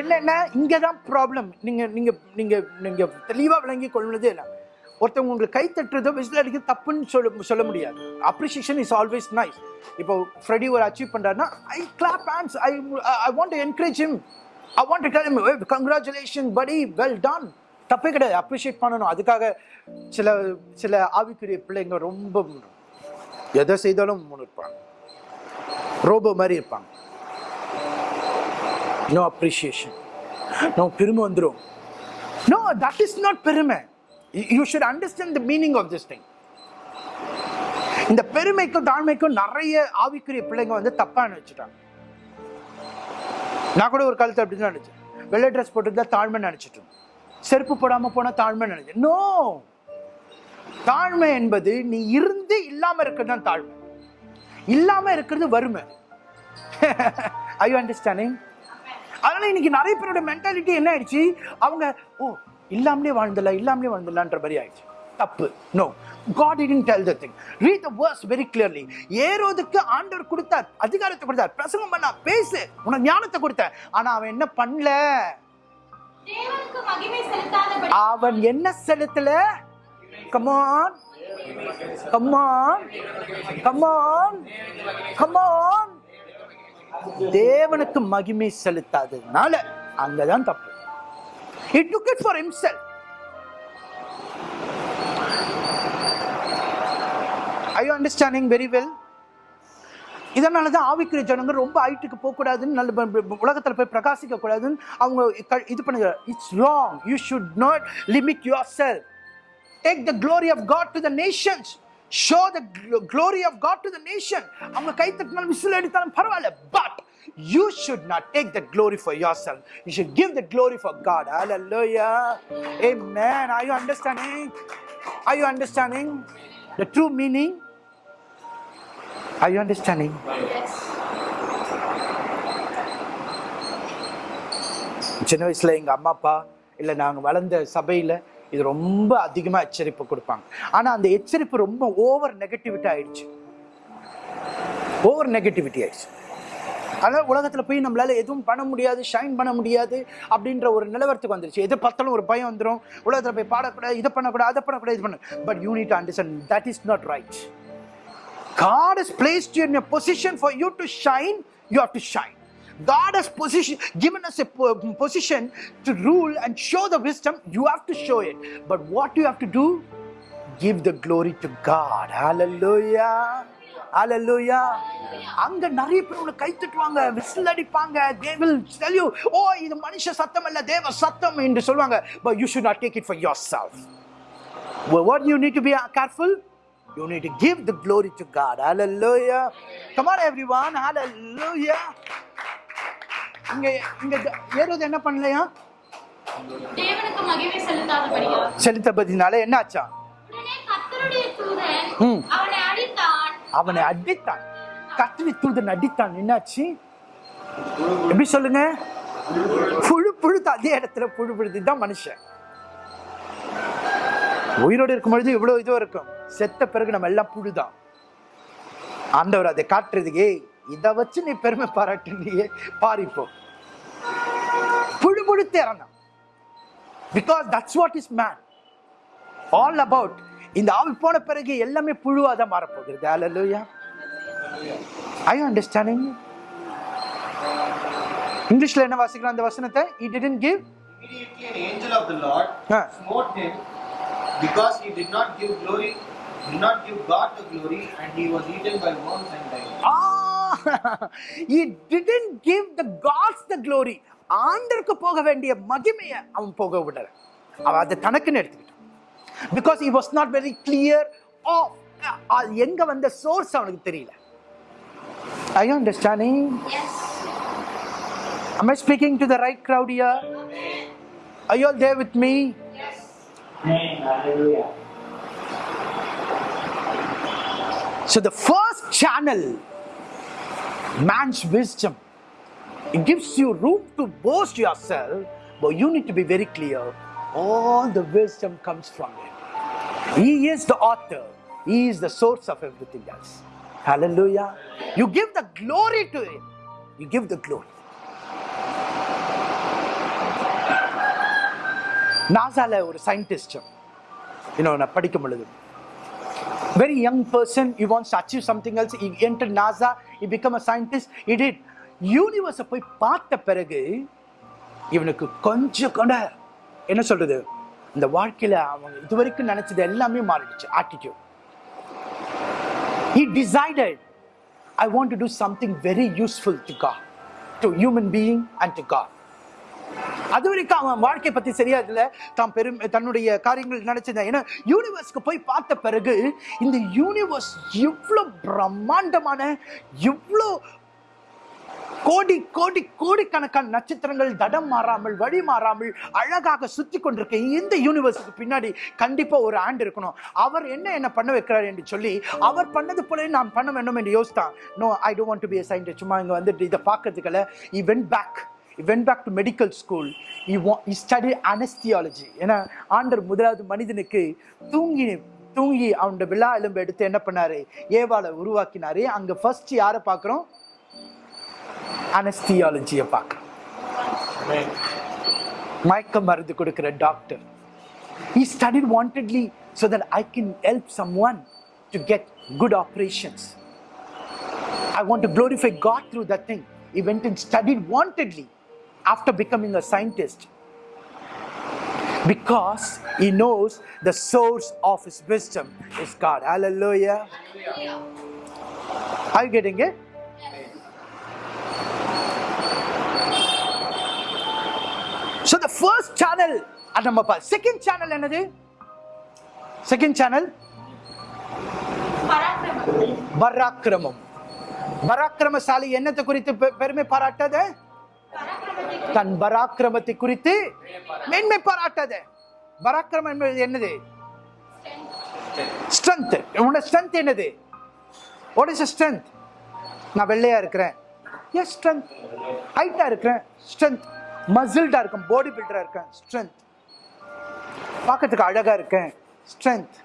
என்னன்னா இங்கதான் ப்ராப்ளம் நீங்க நீங்க நீங்க நீங்க தெளிவா விளங்கி கொள்வதே இல்லை. ஒருத்தவங்க உங்களுக்கு கை தட்டுறதோ விசில் அடிக்கிறது தப்புன்னு சொல்ல சொல்ல முடியாது. அப்ரிசியேஷன் இஸ் ஆல்வேஸ் நைஸ் இப்போ ஃப்ரெடி ஒரு அச்சீவ் பண்றாருன்னா I clap hands I I want to encourage him I want to tell him congratulation படி வெல் டன் தப்பே கிடையாது. அப்ரிஷியேட் பண்ணணும். அதுக்காக சில சில ஆவிக்குரிய பிள்ளைங்க ரொம்ப எதை செய்தாலும் முன்னிருப்பாங்க ரோபோ மாதிரி இருப்பாங்க. நோ அப்ரிஷியேஷன் நோ பெருமை வந்துடும் நோ தட் இஸ் நாட் பெருமை. You should understand the meaning of this thing இந்த பெருமைக்கும் தாழ்மைக்கும் நிறைய ஆவிக்குரிய பிள்ளைங்க வந்து தப்பா நினைச்சிட்டாங்க. நான் கூட ஒரு காலத்தில் அப்படி தான் நினச்சேன். வெள்ளை ட்ரெஸ் போட்டுருந்தா தாழ்மை நினச்சிட்டோம் செருப்பு போடாமல் போனால் தாழ்மை நினைச்சேன். நோ தாழ்மை என்பது நீ இருந்து இல்லாமல் இருக்கிறது தான் தாழ்மை. இல்லாம இருக்கிறது வறுமை. ஐ அண்டர்ஸ்டாண்டிங் அதனால இன்னைக்கு நிறைய பேரோட மென்டாலிட்டி என்ன ஆயிடுச்சு? அவங்க ஓ இல்லாமலே வாழ்ந்துடலாம் இல்லாமலே வாழ்ந்துடலான்ற மாதிரி ஆயிடுச்சு. தப்பு. No God didn't tell the thing. Read the verse very clearly. ஏரோதுக்கு ஆண்டவர் கொடுத்தார் அதிகாரத்தை கொடுத்தார் பிரசங்கம் பண்ணா பேசு உனக்கு ஞானத்தை கொடுத்தார் ஆனா அவன் என்ன பண்ணல? அவன் என்ன செலுத்தல? Come on come on come on come on தேவனுக்கு மகிமை செலுத்தாததுனால அங்கதான் தப்பு. He took it for himself. Are you understanding very well? இதனால தான் ஆவிக்குரிய ஜனங்க ரொம்ப ஹைட்டுக்கு போகக்கூடாதுன்னு நல்ல உலகத்தில் போய் பிரகாசிக்க கூடாதுன்னு அவங்க இது பண்ணுங்க it's wrong you should not limit yourself take the glory of God to the nations show the glory of God to the nation அவங்க கை தட்டினாலும் விசில் அடித்தாலும் பரவாயில்ல but you should not take the glory for yourself you should give the glory for God hallelujah amen are you understanding are you understanding the true meaning are you understanding சின்ன வயசுல எங்க அம்மா அப்பா இல்ல நாங்க வளர்ந்த சபையில இது ரொம்ப அதிகமாக எச்சரிப்பு கொடுப்பாங்க. ஆனால் அந்த எச்சரிப்பு ரொம்ப ஓவர் நெகட்டிவிட்டி ஆயிடுச்சு. ஓவர் நெகட்டிவிட்டி ஆயிடுச்சு. அதனால் உலகத்தில் போய் நம்மளால் எதுவும் பண்ண முடியாது ஷைன் பண்ண முடியாது அப்படின்ற ஒரு நிலவரத்துக்கு வந்துருச்சு. எது பார்த்தாலும் ஒரு பயம் வந்துடும் உலகத்தில் போய் பாடக்கூடாது இதை பண்ணக்கூடாது அதை பண்ணக்கூடாது இது பண்ண but you need understand that is not right God is placed in in position for you to shine you you to shine. God has position, given us a position to rule and show the wisdom. You have to show it. But what you have to do? Give the glory to God. Hallelujah. Hallelujah. அங்க நிறைய பேர் உங்களை கை தட்டுவாங்க விசில் அடிப்பாங்க they will oh இது மனுஷ சத்தம் அல்ல தேவ சத்தம் என்று சொல்லுவாங்க you should take it for yourself what you need to be careful you need to give the glory to God hallelujah come on everyone hallelujah இங்க இங்க ஏறது என்ன பண்ணலையா? செலுத்தபதினால என்ன ஆச்சா. அவனை அடித்தான். கத்திரி தூதன் அடித்தான். என்னாச்சு? எப்படி சொல்லுங்க? புழு புழுத்து அதே இடத்துல புழு புழுது தான் மனுஷன். உயிரோடு இருக்கும் பொழுது இவ்வளவு இதுவும் இருக்கும். செத்த பிறகு நம்ம எல்லாம் புழுதான். ஆண்டவர் அதை காட்டுறதுக்கு "ஏய், இதை வச்சு நீ பெருமை பாராட்டுனியே பாரிப்போ புழு புழுத்து இறந்தான் because that's what is man all about இந்த ஆவி போன பிறகு எல்லாமே புழுவா தான் மாறப்போகிறது ஹalleluya ஐ அண்டர்ஸ்டாண்டிங் இங்கிலீஷ்ல என்ன வாசிக்கிறோம் அந்த வசனத்தை he didn't give Immediately an angel of the Lord Ah. smote him because he did not give glory, did not give God the glory, and he was eaten by worms and died. ah he didn't give the gods the glory ஆண்டருக்கு போக வேண்டிய மகிமையை அவன் போக விடல அவன் அதை தனக்குன்னு எடுத்துக்கிட்டான் because he was not very clear of அது எங்க வந்த சோர்ஸ் அவனுக்கு தெரியல I understanding Am I speaking to the right crowd here? Are you all there with me? Amen. Hallelujah. So, the first channel, man's wisdom, it gives you room to boast yourself, but you need to be very clear all the wisdom comes from Him. He is the author, He is the source of everything else. Hallelujah. You give the glory to Him, you give the glory. நாசால ஒரு scientist இன்னும் நான் படிக்கும் பொழுது very young person he wants to achieve something else he entered nasa he become a scientist he did யூனிவர்ஸை போய் பார்த்த பிறகு இவனுக்கு கொஞ்சம் கூட என்ன சொல்றது இந்த வாழ்க்கையில அவங்க இதுவரைக்கும் நினைச்சது எல்லாமே மாறிடுச்சு attitude he decided I want to do something very useful to God to human being and to God அது வரைக்கும் அவன் வாழ்க்கை பத்தி சரியா இல்ல. தான் பெரும் தன்னுடைய காரியங்கள் நினைச்சிருந்தான் ஏன்னா யூனிவர்ஸ்க்கு போய் பார்த்த பிறகு இந்த யூனிவர்ஸ் எவ்வளவு பிரம்மாண்டமான இவ்வளோ கோடி கோடி கோடிக்கணக்கான நட்சத்திரங்கள் தடம் மாறாமல் வழி மாறாமல் அழகாக சுற்றி கொண்டிருக்க இந்த யூனிவர்ஸுக்கு பின்னாடி கண்டிப்பாக ஒரு ஆண்டு இருக்கணும். அவர் என்ன என்ன பண்ண வைக்கிறார் என்று சொல்லி அவர் பண்ணது போல நான் பண்ண வேண்டும் என்று யோசித்தான். No I don't want to be scientist சும்மா இங்கே வந்துட்டு இதை பார்க்கறதுக்கல he went back he went back to medical school he, wa- he studied anesthesiology ஏன்னா ஆண்டர் முதலாவது மனிதனுக்கு தூங்கி தூங்கி அவனோட விழா எலும்பு எடுத்து என்ன பண்ணாரு ஏவாளை உருவாக்கினாரு அங்க ஃபர்ஸ்ட் யாரை பார்க்குறோம் அனஸ்தியாலஜியை பார்க்குறோம் மயக்க மருந்து கொடுக்குற doctor he studied wantedly so that I can help someone to get good operations. I want to glorify God through that thing. He went and studied wantedly after becoming a scientist because he knows the source of his wisdom is God. Hallelujah. Are you getting it? So the first channel அது நம்ம பா second channel என்னது second channel பராக்கிரமம் பராக்கிரமம் பராக்கிரமசாலி என்னத்தை குறித்து பெ- பெருமை பாராட்டாத பராக்கிரமத்தை தன் பராக்கிரமத்தை குறித்து மேன்மை பாராட்டாத. பராக்கிரமம் என்பது என்னது? ஸ்ட்ரென்த் உன்னோட ஸ்ட்ரென்த் என்னது? வாட் இஸ் ஸ்ட்ரென்த் நான் வெள்ளையா இருக்கிறேன். எஸ் ஸ்ட்ரென்த் ஹைட்டா இருக்கிறேன். ஸ்ட்ரென்த் மசில்டா இருக்கேன். பாடி பில்டரா இருக்கேன். ஸ்ட்ரென்த் பார்க்கறதுக்கு அழகா இருக்கேன். Strength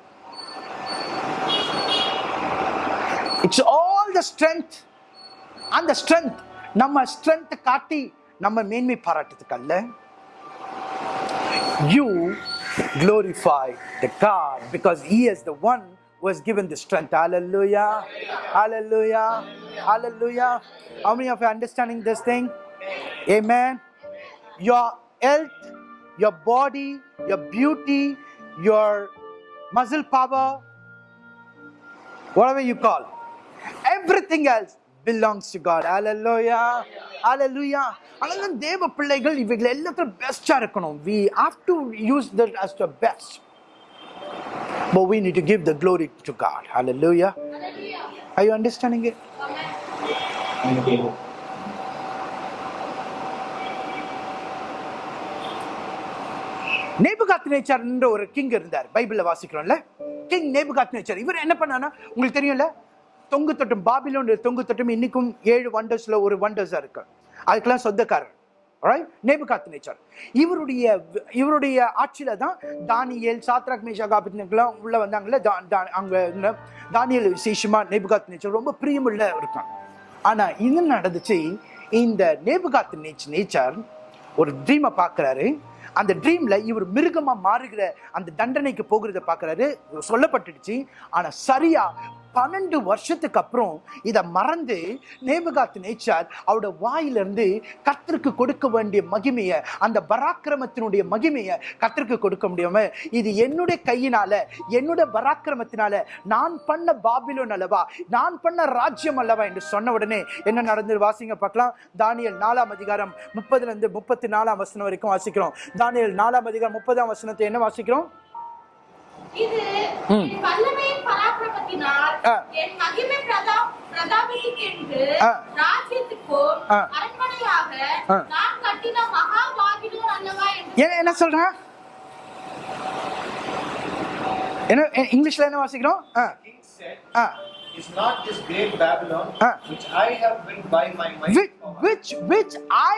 it's all the strength அந்த ஸ்ட்ரென்த் நம்ம ஸ்ட்ரென்த் காட்டி நம்ம மேன்மை பாராட்டுறதுக்கு அல்ல you glorify the God because He is the one was given the strength. Hallelujah. Hallelujah. Hallelujah. How many of you are understanding this thing? Amen. Your health, your body, your beauty, your muscle power, whatever you call, everything else belongs to God. Hallelujah. Hallelujah. அதனால தேவ பிள்ளைகள் இவைகள் எல்லாத்தையும் பெஸ்டா இருக்கணும் we have to use that as the best but we need to give the glory to God. Hallelujah. Hallelujah. Are you understanding it? Thank you. நேச்சர்ன்ற ஒரு king இருந்தார் பைபிள்ல வாசிக்கிறோம்ல கிங் நேபுகாத் நேச்சர் இவர் என்ன பண்ணானா உங்களுக்கு தெரியும்ல தொங்கு தட்டும் பாபிலோன் தொங்கு தட்டும் இன்னைக்கும் ஏழு வண்டர்ஸ்ல ஒரு வண்டர்ஸா இருக்கு. அதுக்கெல்லாம் சொந்தக்காரர். நேபுகாத் நேச்சர் இவருடைய இவருடைய ஆட்சியில தான் தானியல் சாத்ராக் மேஷாக் ஆபத்னேக்கெல்லாம் உள்ள வந்தாங்கல்ல? தா- தா- அங்க தானியல் விசேஷமா நேபுகாத் நேச்சர் ரொம்ப பிரியமுள்ள இருக்கான் ஆனா இது நடந்துச்சு இந்த நேபுகாத் நேச் நேச்சர் ஒரு ட்ரீமை பார்க்குறாரு அந்த ட்ரீம்ல இவர் மிருகமா மாறுகிற அந்த தண்டனைக்கு போகிறத பார்க்குறாரு சொல்லப்பட்டுடுச்சு. ஆனா சரியா பன்னெண்டு வருஷத்துக்கு அப்புறம் இதை மறந்து நேபுகாத் நேச்சார் அவரோட வாயிலிருந்து கத்திற்கு கொடுக்க வேண்டிய மகிமையை அந்த பராக்கிரமத்தினுடைய மகிமையை கத்திற்கு கொடுக்க முடியாம? இது என்னுடைய கையினால என்னுடைய பராக்கிரமத்தினால நான் பண்ண பாபிலோன் அல்லவா? நான் பண்ண ராஜ்யம் அல்லவா? என்று சொன்ன உடனே என்ன நடந்து வாசிங்க பார்க்கலாம். தானியல் நாலாம் அதிகாரம் முப்பதுல இருந்து முப்பத்தி நாலாம் வசனம் வரைக்கும் வாசிக்கிறோம். தானியல் நாலாம் அதிகாரம் முப்பதாம் வசனத்தை என்ன வாசிக்கிறோம்? இது வல்லமையின் பராக்கிரமத்தினால். என் மகிமை பிரதா பிரதாபத்துக்கென்று ஆ. ராஜ்யத்துக்கும். அரண்மனையாக. நான் கட்டின மகா பாபிலோன் அல்லவா என்று என்ன என்ன சொல்றான் என்ன இங்கிலீஷ்ல என்ன வாசிக்கிறோம் ஆ Is not this great Babylon, Ah. which I have built by my might, which which which I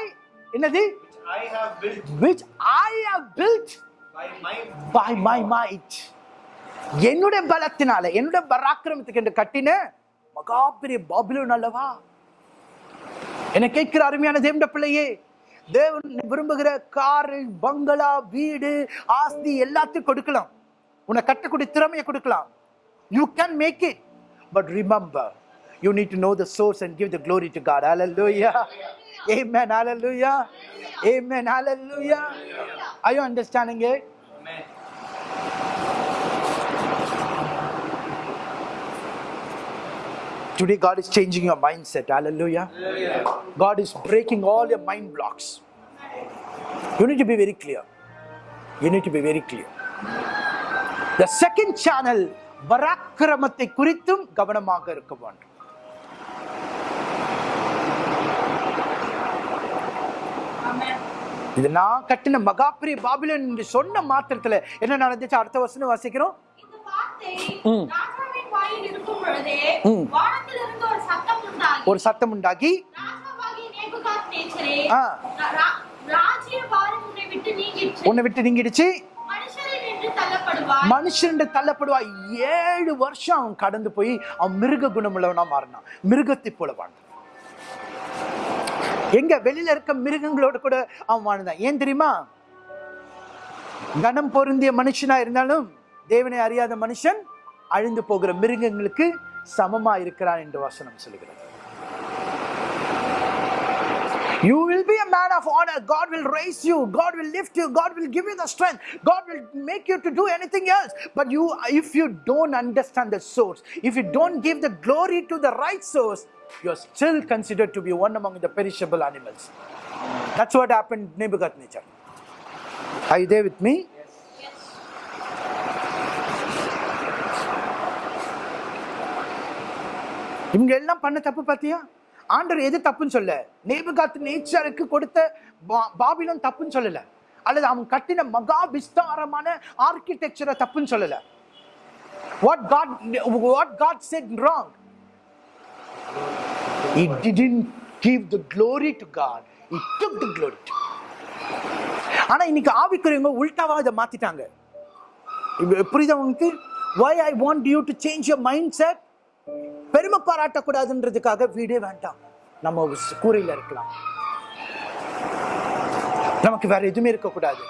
என்னது which I have built which I have built by my by my might என்னுடைய பலத்தினால என்னுடைய பராக்கிரமத்துக்கு என்று கட்டின மகாபெரிய பாபிலோன் அல்லவா? என்ன கேட்கிற அருமையான தேவண்ட பிள்ளையே தேவன் விரும்புகிற காரு பங்களா வீடு ஆஸ்தி எல்லாத்தையும் கொடுக்கலாம். உன்னை கட்டக்கூடிய திறமையை கொடுக்கலாம். You can make it but remember you need to know the source and give the glory to God hallelujah amen. Hallelujah. Amen. Hallelujah. Are you understanding it? Today, God is changing your mindset. Hallelujah. God is breaking all your mind blocks. You need to be very clear. You need to be very clear. The second channel, பராக்கிரமத்தை குறித்தும் கவனமாக இருக்க வேண்டும் இது நான் கட்டின மகாபிரிய பாபிலன் என்று சொன்ன மாத்திரத்துல என்ன நடந்துச்சு அடுத்த வருஷம் வாசிக்கிறோம் ஒரு சத்தம் உண்டாகி உன்னை விட்டு நீங்கிடுச்சு. மனுஷன் தள்ளப்படுவா ஏழு வருஷம் அவன் கடந்து போய் அவன் மிருக குணமுள்ளவனா மாறினான். மிருகத்தை போல வாழ்ந்தான். எங்க வெளியில இருக்க மிருகங்களோட கூட அவன் வாழ்ந்தான். ஏன் தெரியுமா? கனம் பொருந்திய மனுஷனா இருந்தாலும் தேவனை அறியாத மனுஷன் அழிந்து போகிற மிருகங்களுக்கு சமமா இருக்கிறான் என்று வசனம் சொல்லுகிறது You will be a man of honor. God will raise you. God will lift you. God will give you the strength. God will make you to do anything else. But you, if you don't understand the source, if you don't give the glory to the right source, you're still considered to be one among the perishable animals. That's what happened to Nebuchadnezzar. Are you there with me? இவங்க எல்லாம் பண்ண தப்பு பார்த்தியா ஆண்டவர் எது தப்புன்னு சொல்ல? நேபுகாத்து நேச்சருக்கு கொடுத்த பா- பாபிலோன் தப்புன்னு சொல்லல. அல்லது அவன் கட்டின மகா விஸ்தாரமான ஆர்கிடெக்சரை தப்புன்னு சொல்லல. What God what God said wrong it didn't give the glory to god. It took the glory to ஆனா இன்னைக்கு ஆவிக்குரியவங்க உல்டாவா இதை மாத்திட்டாங்க. இப்ப புரியுதா உங்களுக்கு? Why i want you to change your mindset? பெருமை பாராட்டக்கூடாதுன்றதுக்காக வீடே வேண்டாம் நம்ம ஸ்- கூரையில இருக்கலாம் நமக்கு வேற எதுவுமே இருக்கக்கூடாது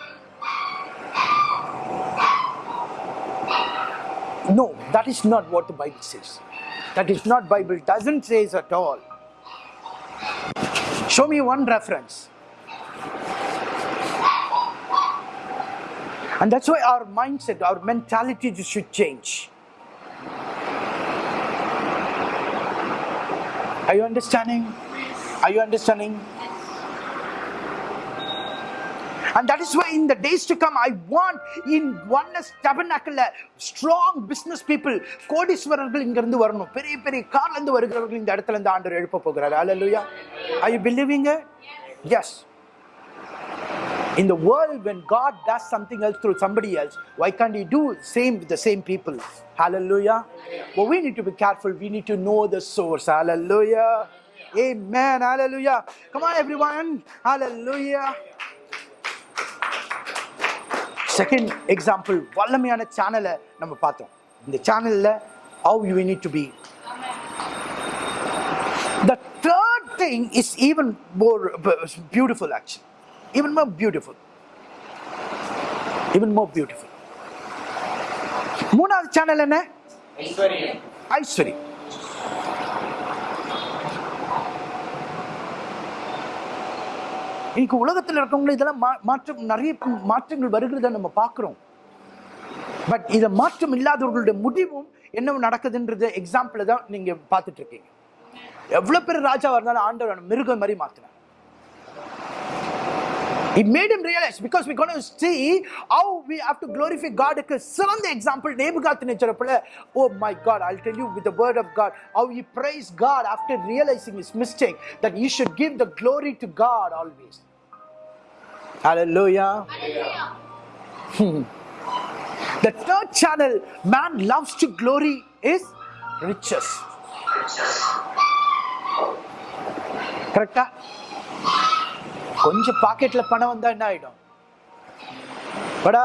No, that is not what the Bible says. That is not Bible doesn't say at all. Show me one reference. And that's why our mindset, our mentality should change. Are you understanding? Are you understanding? And that is why in the days to come, I want in oneness tabernacle strong business people, கோடீஸ்வரர்கள் இங்க இருந்து வரணும் பெரிய பெரிய கார்ல இருந்து வருகிறவர்கள் இந்த இடத்துல இருந்து ஆண்டவர் எழுப்ப போகிறார் Hallelujah. Are you believing it? Yes. In the world, when God does something else through somebody else, why can't He do same with the same people? Hallelujah. But we need to be careful. We need to know the source. Hallelujah. Amen. Hallelujah. Come on, everyone. Hallelujah. Second example வல்லமையான சேனலை நம்ம பார்த்தோம் இந்த சேனல்ல how you need to be the third thing is even more beautiful actually Even more beautiful. Even more beautiful. மூணாவது channel என்ன? ஐஸ்வர்யம் ஐஸ்வரி இன்னைக்கு உலகத்தில் இருக்கவங்க இதெல்லாம் மாற்றம் நிறைய மாற்றங்கள் வருகிறத நம்ம பார்க்கிறோம். பட் இதை மாற்றம் இல்லாதவர்களுடைய முடிவும் என்ன நடக்குதுன்றது எக்ஸாம்பிள் தான் நீங்க பார்த்துட்டு இருக்கீங்க. எவ்வளவு பேர் ராஜாவா இருந்தாலும் ஆண்டவர் மிருகம் மாதிரி மாத்தினார் It made him realize because we're going to see how we have to glorify God. Because சிறந்த எக்ஸாம்பிள் நேபுகாத் நேச்சரப்புல oh my God I'll tell you with the word of God how he praised God after realizing his mistake that he should give the glory to God always. Hallelujah. The third channel man loves to glory is riches. கரெக்டா கொஞ்சம் பாக்கெட்ல பணம் வந்தா என்ன ஆயிடும்? படா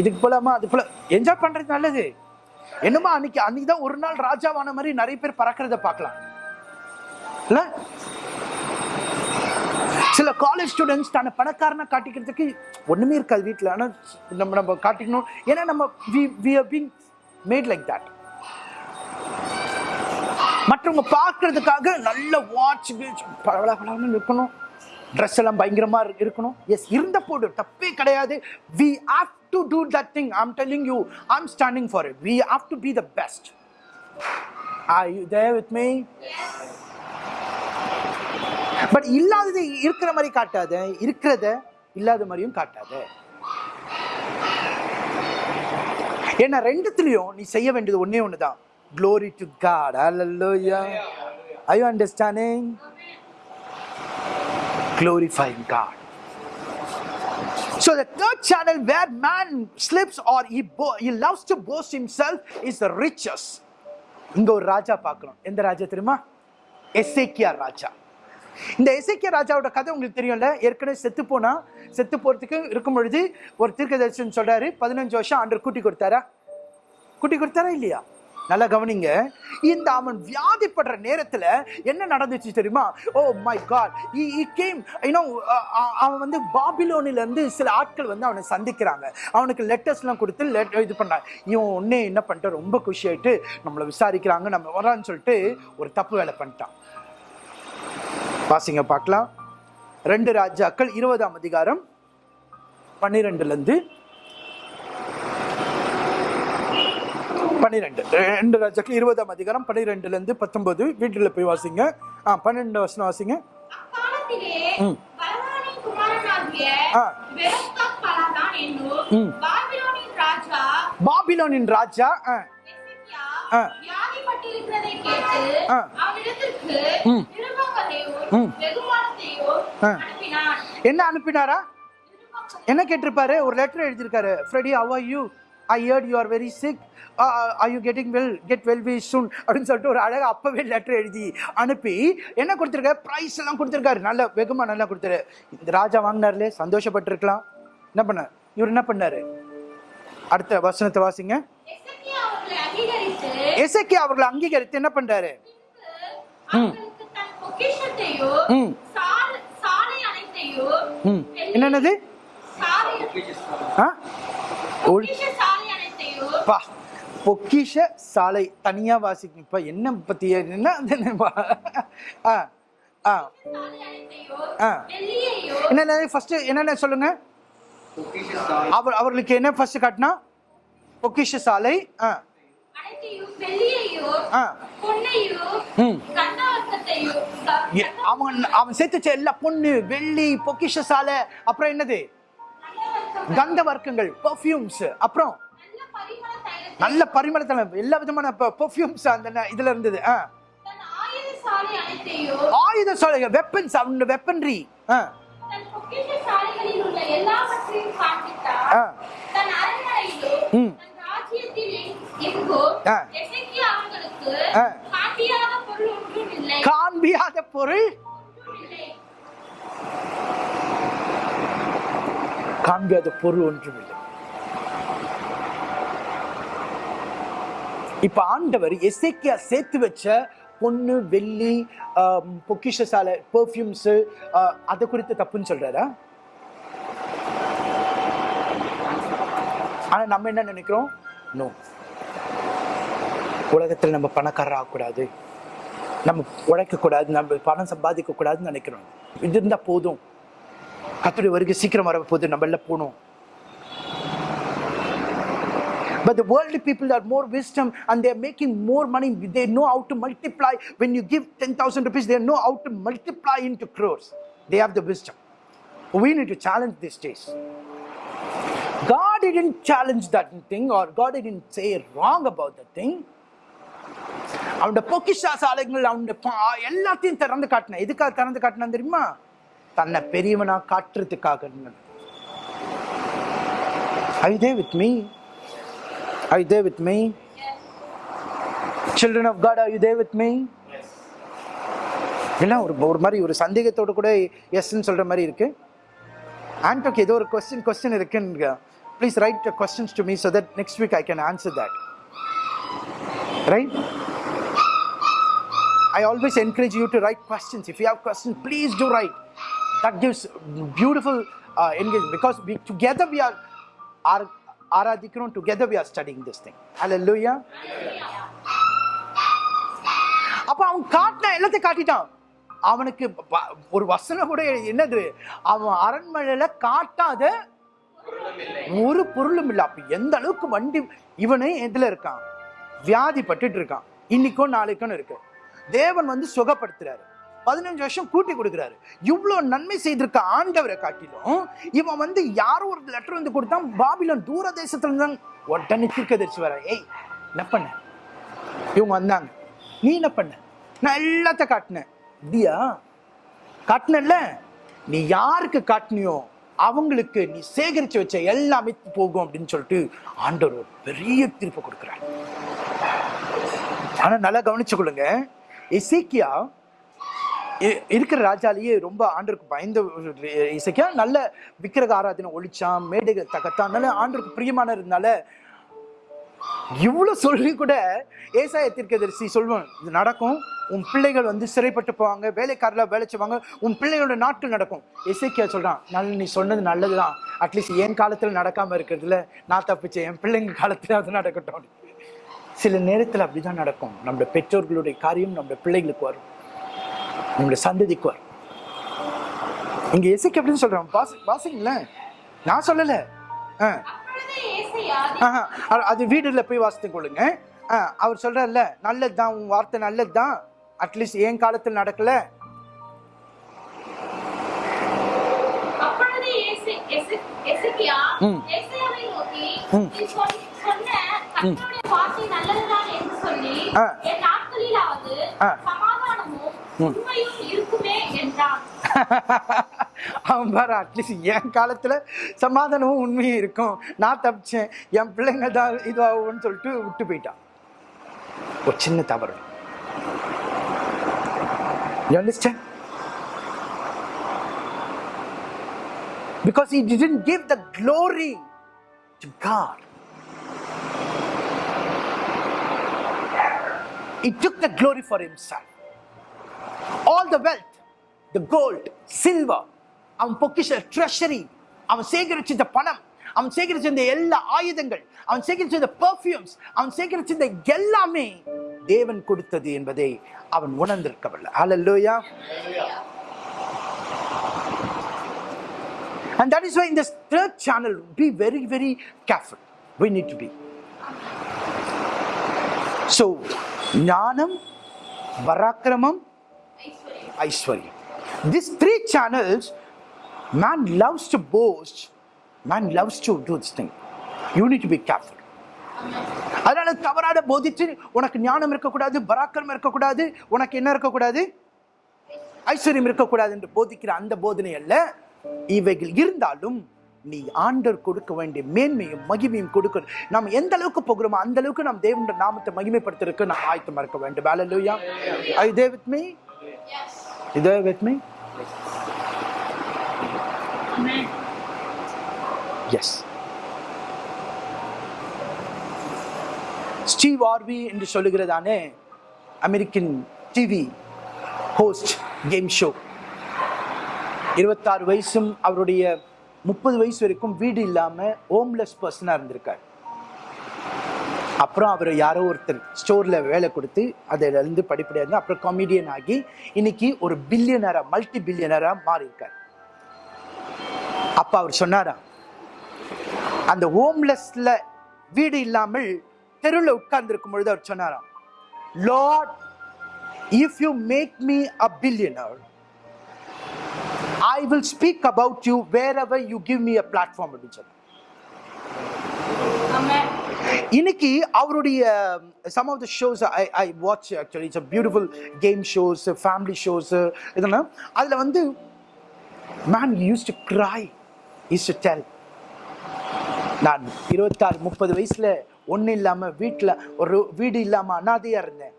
இதுக்கு போலாமா? அது போல என்ஜாய் பண்றது நல்லது. என்னமா அன்னைக்கு அன்னைக்கு தான் ஒரு நாள் ராஜாவான மாதிரி நிறைய பேர் பறக்கிறத பார்க்கலாம். இல்லை? சில காலேஜ் ஸ்டூடெண்ட்ஸ் தன்னை பணக்காரனை காட்டிக்கிறதுக்கு ஒண்ணுமே இருக்காது வீட்டில் ஆனால் நம்ம நம்ம காட்டிக்கணும். ஏன்னா நம்ம we we being made like that மற்றவங்க பார்க்கறதுக்காக நல்ல வாட்ச் பளபளன்னு இருக்கணும் ட்ரெஸ் எல்லாம் பயங்கரமா இரு- இருக்கணும். எஸ் இருந்த போடு தப்பே கிடையாது. We have to do that thing I'm telling you I'm standing for it we have to be the best are you there with me but இல்லாதது இருக்கிற மாதிரி காட்டாத இருக்கிறத இல்லாத மாதிரியும் காட்டாத. ஏன்னா ரெண்டுத்துலயும் நீ செய்ய வேண்டியது ஒண்ணே ஒண்ணுதான். Glory to god. Hallelujah. Are you understanding? Glorifying god. So the third channel where man slips or he, bo- he loves to boast himself is the riches. இங்க ஒரு ராஜா பார்க்கணும். எந்த ராஜா தெரியுமா? எசேக்கியா ராஜா. இந்த எசேக்கியா ராஜாவோட கதை உங்களுக்கு தெரியும்ல? ஏற்கனவே செத்து போனா செத்து போறதுக்கு இருக்கும் பொழுது ஒரு தீர்க்கதரிசன் சொல்றாரு பதினஞ்சு வருஷம் ஆண்டு கூட்டி கொடுத்தாரா? கூட்டி கொடுத்தாரா இல்லையா? நல்லா கவனிங்க. இந்த அவன் வியாதிப்படுற நேரத்தில் என்ன நடந்துச்சு தெரியுமா? ஓ my God he came you know அவன் வந்து பாபிலோனிலேருந்து சில ஆட்கள் வந்து அவனை சந்திக்கிறாங்க. அவனுக்கு லெட்டர்ஸ்லாம் கொடுத்து லெட் இது பண்ணாங்க. இவன் ஒன்னே என்ன பண்ணிட்டான்? ரொம்ப குஷி ஆயிட்டு நம்மளை விசாரிக்கிறாங்க நம்ம வரான்னு சொல்லிட்டு ஒரு தப்பு வேலை பண்ணிட்டான். வாசிங்க பார்க்கலாம். ரெண்டு ராஜாக்கள் இருபதாம் அதிகாரம் பன்னிரெண்டுலேருந்து பன்னிரெண்டு. ரெண்டு ராஜாக்கள் இருபதாம் அதிகாரம் பன்னிரெண்டுல இருந்து பத்தொன்பது. வீட்டுல போய் வாசிங்க. ஆ பன்னெண்டு வசனம் வாசிங்க. ம். பாபிலோனின் ராஜா என்ன அனுப்பினாரா? என்ன கேட்டிருப்பாரு? ஒரு லெட்டர் எழுதியிருக்காரு. Freddy how are you? I you are very sick. Uh, are you getting well? Get well very soon. அப்படின்னு சொல்லிட்டு ஒரு அழகா அப்பவே லெட்டர் எழுதி அனுப்பி என்ன கொடுத்துருக்காரு ப்ரைஸ் எல்லாம் கொடுத்துருக்காரு. நல்ல வெகுமா நல்லா கொடுத்தாரு. இந்த ராஜா வாங்கினார்லே சந்தோஷப்பட்டிருக்கலாம். என்ன பண்ண இவர் என்ன பண்ணாரு? அடுத்த வசனத்தை வாசிங்க. எசேக்கியா அவர்களை அங்கீகரித்து என்ன பண்றாரு? அவர்களுக்கு பா பொக்கிஷ சாலை தனியா வாசிக்கும் இப்போ என்ன பத்தி என்ன என்ன? ஆ ஆ. ஆ. என்னென்ன ஃபஸ்ட்டு என்னென்ன சொல்லுங்க? அவர் அவர்களுக்கு என்ன ஃபர்ஸ்ட் காட்டினா? பொக்கிஷ சாலை ஆ. ஆ. ம். அவன் அவன் சேர்த்து வச்ச எல்லா பொண்ணு வெள்ளி பொக்கிஷ சாலை அப்புறம் என்னது? கந்த வர்க்கங்கள் பெர்ஃப்யூம்ஸ் அப்புறம்? நல்ல பரிமளத்துல எல்லா விதமான பெர்ஃப்யூம்ஸ் அந்த இதுல இருந்தது. ஆயுத சாலைகள் வெப்பன்ஸ் அவனோட வெப்பன்ரி தன் பொக்கிஷ சாலைகளில் உள்ள எல்லாவற்றையும் காண்பித்தார் ஆ. தன் அரண்மனையிலோ ம். தன் ராஜ்யத்தில் எங்- எங்கோ ஆ. எசேக்கியா அவர்களுக்கு ஆ. காட்டியாத பொருள் ஒன்றும் இல்லை காண்பியாத பொருள் ஒன்றும் இல்லை காண்பியாத பொருள் ஒன்றும் இல்லை இப்ப ஆண்டவர் எசேக்கியா சேர்த்து வச்ச பொண்ணு வெள்ளி பொக்கிஷ சாலை பெர்ஃப்யூம்ஸ் அதை குறித்து தப்புன்னு சொல்றாரா? ஆனா நம்ம என்ன நினைக்கிறோம்? நோ உலகத்தில் நம்ம பணக்காரர் ஆகக்கூடாது. நம்ம உழைக்க கூடாது நம்ம பணம் சம்பாதிக்க கூடாதுன்னு நினைக்கிறோம். இது இருந்தா போதும். கத்துடைய வருகை சீக்கிரம் வர போது நம்ம எல்லாம் போகணும். But the worldly people are more wisdom and they're making more money. They know how to multiply. When you give 10,000 rupees, they know how to multiply into crores. They have the wisdom. We need to challenge these days. God didn't challenge that thing or God didn't say wrong about that thing. அவனோட பொக்கிஷா சாலைகள் அவனோட எல்லாத்தையும் திறந்து காட்டின எதுக்காக திறந்து காட்டினா தெரியுமா தன்னை பெரியவனா காட்டுறதுக்காக Are you there with? Are you there with me? Children of God, are you there with me? எல்லாம் ஒரு ஒரு மாதிரி ஒரு சந்தேகத்தோட கூட எஸ்ன்னு சொல்ற மாதிரி இருக்கு ஆண்டோக்கு ஏதோ ஒரு கொஸ்டின் கொஸ்டின் இருக்குன்னு please write questions to me so that next week I can answer that right I always encourage you to write questions. If you have questions, please do write. That gives beautiful uh, engagement because we together we are are ஆராதிக்கிறோம். Together we are studying this thing. Hallelujah. அப்ப அவன் காட்டின எல்லாத்தையும் காட்டிட்டான். அவனுக்கு ஒரு வசனம் கூட என்னது? அவன் அரண்மனையில காட்டாத ஒரு பொருளும் இல்லை. அப்ப எந்த அளவுக்கு வண்டி இவனே எதுல இருக்கான்? வியாதி பட்டுட்டு இருக்கான். இன்னைக்கும் நாளைக்கும் இருக்கு. தேவன் வந்து சுகப்படுத்துறாரு. பதினஞ்சு வருஷம் கூட்டி கொடுக்குறாரு. இவ்வளோ நன்மை செய்திருக்க ஆண்டவரை காட்டிலும் இவன் வந்து யாரோ ஒரு லெட்டர் வந்து கொடுத்தான் பாபிலோன் தூர தேசத்துல இருந்தாங்க உடனே தீர்க்கதரிசி வர ஏய் என்ன பண்ண? இவங்க வந்தாங்க. நீ என்ன பண்ண? நான் எல்லாத்தையும் காட்டினேன். அப்படியா? காட்டினல்ல நீ யாருக்கு காட்டினியோ அவங்களுக்கு நீ சேகரிச்சு வச்ச எல்லாமே போகும் அப்படின்னு சொல்லிட்டு ஆண்டவர் ஒரு பெரிய தீர்ப்பு கொடுக்குறாரு. ஆனா நல்லா கவனிச்சு கொள்ளுங்க எசேக்கியா இருக்கிற ராஜாலேயே ரொம்ப ஆண்டருக்கு பயந்த இசைக்கா நல்ல விக்கிரக ஆராதனை ஒழிச்சான் மேடைகள் தகத்தான் நல்ல ஆண்டருக்கு பிரியமான இருந்தால இவ்வளவு சொல்லி கூட ஏசாய தீர்க்கதரிசி சொல்லுவான் இது நடக்கும். உன் பிள்ளைகள் வந்து சிறைப்பட்டு போவாங்க வேலைக்காரில் வேலை செய்வாங்க. உன் பிள்ளைகளோட நாட்டு நடக்கும். இசைக்கியா சொல்கிறான் நல்ல நீ சொன்னது நல்லது தான் அட்லீஸ்ட் என் காலத்தில் நடக்காமல் இருக்கிறதுல நான் தப்பிச்சேன். என் பிள்ளைங்க காலத்தில் அது நடக்கட்டும். சில நேரத்துல அப்படிதான் நடக்கும். நம்மளோட பெற்றோர்களுடைய காரியம் நம்மளோட பிள்ளைகளுக்கு வரும். நம்மளோட சந்ததிக்கு வரும் இங்க எசைக்கு அப்படின்னு சொல்றான். வாசி வாசிங்களேன் நான் சொல்லல. ஆ. அது- வீடுல போய் வாசித்து கொள்ளுங்க. ஆ, அவர் சொல்றாருல்ல நல்லதுதான் உன் வார்த்தை நல்லதுதான். அட்லீஸ்ட் என் காலத்தில் நடக்கல? சொன்ன அவன் பாரு அட்லீஸ்ட் என் காலத்துல சமாதானமும் உண்மையும் இருக்கும் நான் தப்பிச்சேன் என் பிள்ளைங்க தான் இதுவாகும்னு சொல்லிட்டு விட்டு போயிட்டான் ஒரு சின்ன தவறு You? Because he didn't give the glory to God. He took the glory for himself. All the wealth the gold silver அவன் பொக்கிஷ ட்ரெஷரி அவன் சேகரிச்ச பணம் அவன் சேகரிச்சிருந்த எல்லா ஆயுதங்கள் அவன் சேகரிச்சிருந்த பர்ஃப்யூம்ஸ் அவன் சேகரிச்சிருந்த எல்லாமே தேவன் கொடுத்தது என்பதை அவன் உணர்ந்திருக்கவில்லை ஹalleluya And that is why in this third channel, be very, very careful. We need to be. So, ஞானம் பராக்கிரமம் ஐஸ்வர்யம் this these three channels man loves to boast man loves to do this thing. You need to be careful. அதனால தவறான போதிச்சு உனக்கு ஞானம் இருக்கக்கூடாது பராக்கிரமம் இருக்கக்கூடாது உனக்கு என்ன இருக்கக்கூடாது? ஐஸ்வர்யம் இருக்கக்கூடாது என்று போதிக்கிற அந்த போதனை அல்ல. இவைகள் இருந்தாலும் நீ ஆண்டர் கொடுக்க வேண்டிய மேன்மையும் மகிமையும் கொடுக்கணும். நாம் எந்த அளவுக்கு போகிறோமோ அந்த அளவுக்கு நாம் தேவனுடைய நாமத்தை மகிமைப்படுத்துறதுக்கு நாம் ஆயத்தமா இருக்க வேண்டும். Hallelujah I there me yes you there with me? Amen yes Steve Harvey என்று சொல்லுகிறதானே American TV host game show இருபத்தாறு வயசும் அவருடைய முப்பது வயசு வரைக்கும் வீடு இல்லாம ஹோம்லெஸ் பர்சனாக இருந்திருக்கார். அப்புறம் அவர் யாரோ ஒருத்தர் ஸ்டோரில் வேலை கொடுத்து அதிலேருந்து படிப்படியாக இருந்து அப்புறம் காமெடியன் ஆகி இன்னைக்கு ஒரு பில்லியனராக மல்டி பில்லியனராக மாறியிருக்கார். அப்போ அவர் சொன்னாராம் அந்த ஹோம்லெஸ்ல வீடு இல்லாமல் தெருவில் உட்கார்ந்துருக்கும் பொழுது அவர் சொன்னாராம் Lord if you make me a billionaire I will speak about you wherever you give me a platform அப்படின்னு சொன்னார். இன்னைக்கு அவருடைய some of the shows I I watch actually it's beautiful game shows family shows இதெல்லாம். அதில் வந்து man use to cry use to tell நான் இருபத்தாறு முப்பது வயசில் ஒன்றும் இல்லாமல் வீட்டில் ஒரு வீடு இல்லாமல் அனாதையாக இருந்தேன்.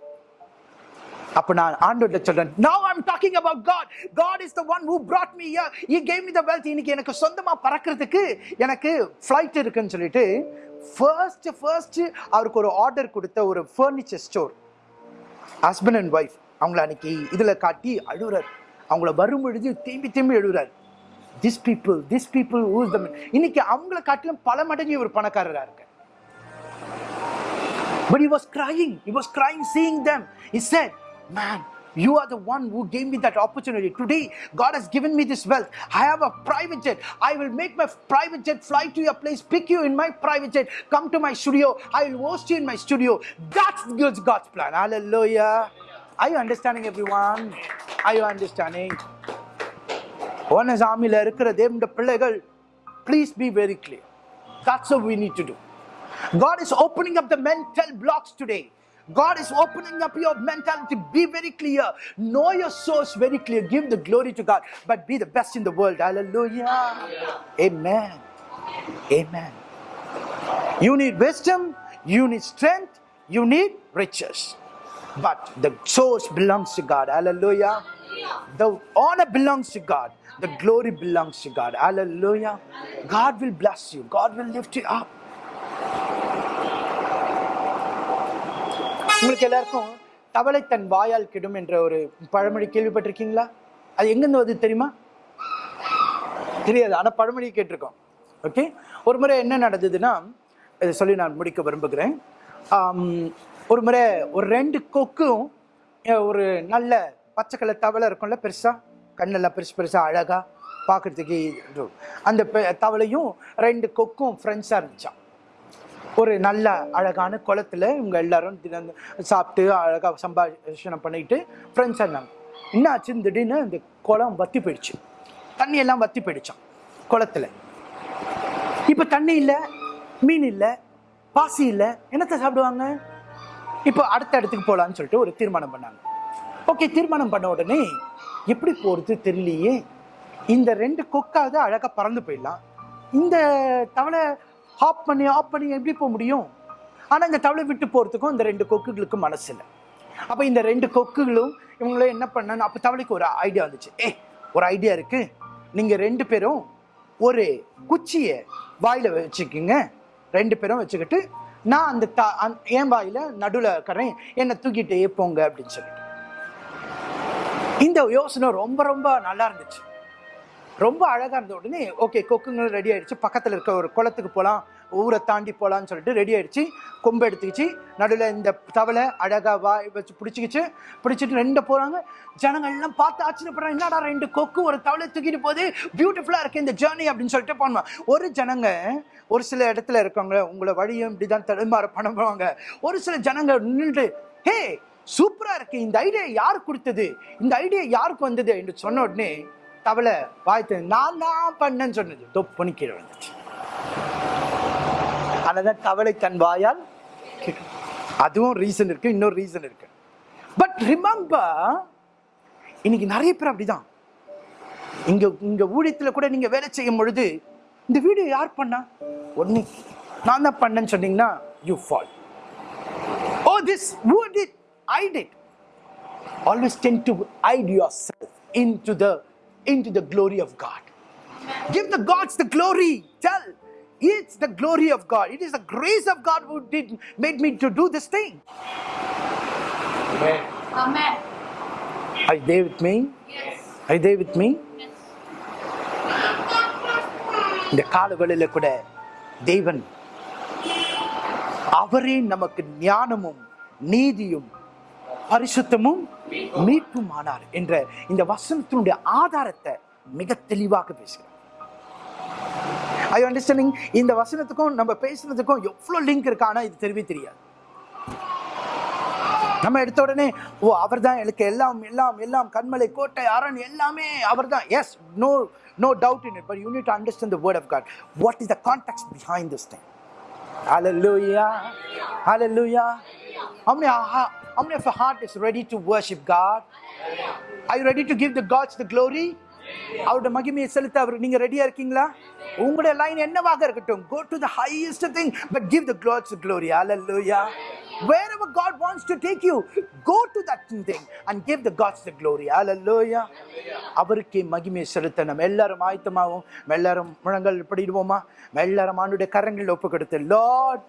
அப்ப நான் ஆண்டோட சொல்றேன் now I'm talking about God God is the one who brought me here. He gave me the wealth இன்னைக்கு எனக்கு சொந்தமா பறக்கிறதுக்கு எனக்கு ஃப்ளைட் இருக்குன்னு சொல்லிட்டு ஃபர்ஸ்ட் ஃபர்ஸ்ட் அவருக்கு ஒரு ஆர்டர் கொடுத்த ஒரு furniture store husband and wife அவங்கள அன்னைக்கு இதில் காட்டி அழுகுறார் அவங்கள வரும் பொழுது திரும்பி திரும்பி எழுதுறாரு this people this people whose the இன்னைக்கு அவங்கள காட்டிலும் பல மடங்கு ஒரு பணக்காரராக இருக்கு but he was crying He was crying seeing them is said Man, you are the one who gave me that opportunity. Today, God has given me this wealth. I have a private jet. I will make my private jet fly to your place, pick you in my private jet, come to my studio. I will host you in my studio. That's God's God's plan. Hallelujah. Are you understanding, everyone? Are you understanding? Onus ஆமியில் இருக்கிற தேவனுடைய பிள்ளைகள் please be very clear That's what we need to do. God is opening up the mental blocks today. God is opening up your mentality. Be very clear. Know your source very clear. Give the glory to God. But be the best in the world. Hallelujah. Amen. Amen. You need wisdom. You need strength. You need riches. But the source belongs to God. Hallelujah. The honor belongs to God. The glory belongs to God. Hallelujah. God will bless you. God will lift you up. உங்களுக்கு எல்லாருக்கும் தவளை தன் வாயால் கெடும் என்ற ஒரு பழமொழி கேள்விப்பட்டிருக்கீங்களா? அது எங்கிருந்து வருது தெரியுமா? தெரியாது. ஆனால் பழமொழி கேட்டிருக்கோம். ஓகே ஒரு முறை என்ன நடந்ததுன்னா இதை சொல்லி நான் முடிக்க விரும்புகிறேன். ஒரு முறை ஒரு ரெண்டு கொக்கும் ஒரு நல்ல பச்சை கலர் தவளை இருக்கும்ல பெருசாக கண்ணெல்லாம் பெருசு பெருசாக அழகாக பார்க்குறதுக்கு அந்த பெ- தவளையும் ரெண்டு கொக்கும் ஃப்ரெண்ட்ஸாக இருந்துச்சான் ஒரு நல்ல அழகான குளத்துல இவங்க எல்லாரும் தினம் சாப்பிட்டு அழகாக சம்பாஷணம் பண்ணிட்டு ஃப்ரெண்ட்ஸ் இருந்தாங்க என்னாச்சு? திடீர்னு இந்த குளம் வத்தி போயிடுச்சு. தண்ணி எல்லாம் வத்தி போயிடுச்சான் குளத்துல. இப்போ தண்ணி இல்லை மீன் இல்லை பாசி இல்லை என்னத்தை சாப்பிடுவாங்க? இப்போ அடுத்த இடத்துக்கு போகலான்னு சொல்லிட்டு ஒரு தீர்மானம் பண்ணாங்க. ஓகே தீர்மானம் பண்ண உடனே எப்படி போகிறது தெரியலையே. இந்த ரெண்டு கொக்காவது அழகாக பறந்து போயிடலாம். இந்த தவளை ஹாப் பண்ணி ஆஃப் பண்ணி எப்படி போக முடியும்? ஆனால் இந்த தவளை விட்டு போகிறதுக்கும் இந்த ரெண்டு கொக்குகளுக்கும் மனசு இல்லை. அப்போ இந்த ரெண்டு கொக்குகளும் இவங்களும் என்ன பண்ணாங்க? அப்போ தவளைக்கு ஒரு ஐடியா வந்துச்சு. ஏ ஒரு ஐடியா இருக்குது நீங்கள் ரெண்டு பேரும் ஒரு குச்சியை வாயில் வச்சுக்கிங்க. ரெண்டு பேரும் வச்சுக்கிட்டு நான் அந்த த என் வாயில் நடுவில் இருக்கிறேன் என்னை தூக்கிட்டே போங்க அப்படின்னு சொல்லிட்டு. இந்த யோசனை ரொம்ப ரொம்ப நல்லா இருந்துச்சு. ரொம்ப அழகாக இருந்த உடனே ஓகே கொக்குங்களும் ரெடி ஆகிடுச்சு பக்கத்தில் இருக்க ஒரு குளத்துக்கு போகலாம் ஊரை தாண்டி போகலான்னு சொல்லிட்டு ரெடி ஆகிடுச்சு கொம்பு எடுத்துக்கிச்சு. நடுவில் இந்த தவளை அழகாக வாய் வச்சு பிடிச்சிக்கிச்சு. பிடிச்சிட்டு ரெண்டு போகிறாங்க ஜனங்கள் எல்லாம் பார்த்து ஆச்சரியப்படுறாங்க. என்னடா ரெண்டு கொக்கு ஒரு தவளை தூக்கிட்டு போகுது? பியூட்டிஃபுல்லாக இருக்குது இந்த ஜேர்னி அப்படின்னு சொல்லிட்டு போனோம். ஒரு ஜனங்க ஒரு சில இடத்துல இருக்கவங்க உங்களை வழியும் இப்படிதான் தடுமாற பண்ணுவாங்க ஒரு சில ஜனங்க நின்று ஹே சூப்பராக இருக்குது இந்த ஐடியா யார் கொடுத்தது? இந்த ஐடியா யாருக்கு வந்தது? என்று சொன்ன உடனே தவளை வாய்த்து நான் தான் பண்ணேன்னு சொன்னது. தொப்புன்னு கீழே வந்துச்சு அதனால தவளை தன் வாயால் அதுவும் ரீசன் இருக்கு இன்னொரு ரீசன் இருக்கு. பட் ரிமம்பர் இன்னைக்கு நிறைய பேர் அப்படிதான். இங்க இங்க ஊழியத்துல கூட நீங்க வேலை செய்யும் பொழுது இந்த வீடியோ யார் பண்ணா? ஒன்னு நான் தான் பண்ணேன்னு சொன்னீங்கன்னா you fall oh this who did i did always tend to hide yourself into the into the glory of god give the gods the glory tell it's the glory of god it is the grace of god who did made me to do this thing Amen. Amen. are you there with me Yes. are you there with me Yes. இந்த காலவெளியில கூட தேவன் அவரே நமக்கு ஞானமும் நீதியும் பரிசுத்தமும் மீட்பும் ஆனார் என்ற இந்த வசனத்தினுடைய ஆதாரத்தை மிக தெளிவாக பேசுகிறார். ஐ அண்டர்ஸ்டாண்டிங் இந்த வசனத்துக்கும் நம்ம பேசுனதுக்கும் எவ்வளோ லிங்க் இருக்கு? இது தெரியவே தெரியாது. நம்ம எடுத்த உடனே ஓ அவர் தான் எனக்கு எல்லாம் எல்லாம் எல்லாம் கண்மலை கோட்டை அரண் எல்லாமே அவர் தான் yes no no doubt in it but you need to understand the word of God what is the context behind this thing hallelujah How many, how many of your heart is ready to worship God? Are you ready to give the gods the glory? அவருடைய மகிமையை செலுத்த அவர் நீங்க ரெடியா இருக்கீங்களா உங்களுடைய line என்னவாக இருக்கட்டும் go to the highest thing but give the gods the glory hallelujah wherever god wants to take you go to that thing and give the gods the glory hallelujah அவருக்கே மகிமையை செலுத்த நம்ம எல்லாரும் ஆயத்தமாவும் எல்லாரும் முழங்கள் படிடுவோமா எல்லாரும் ஆண்டுடைய கரங்களில் ஒப்பு கொடுத்து லார்ட்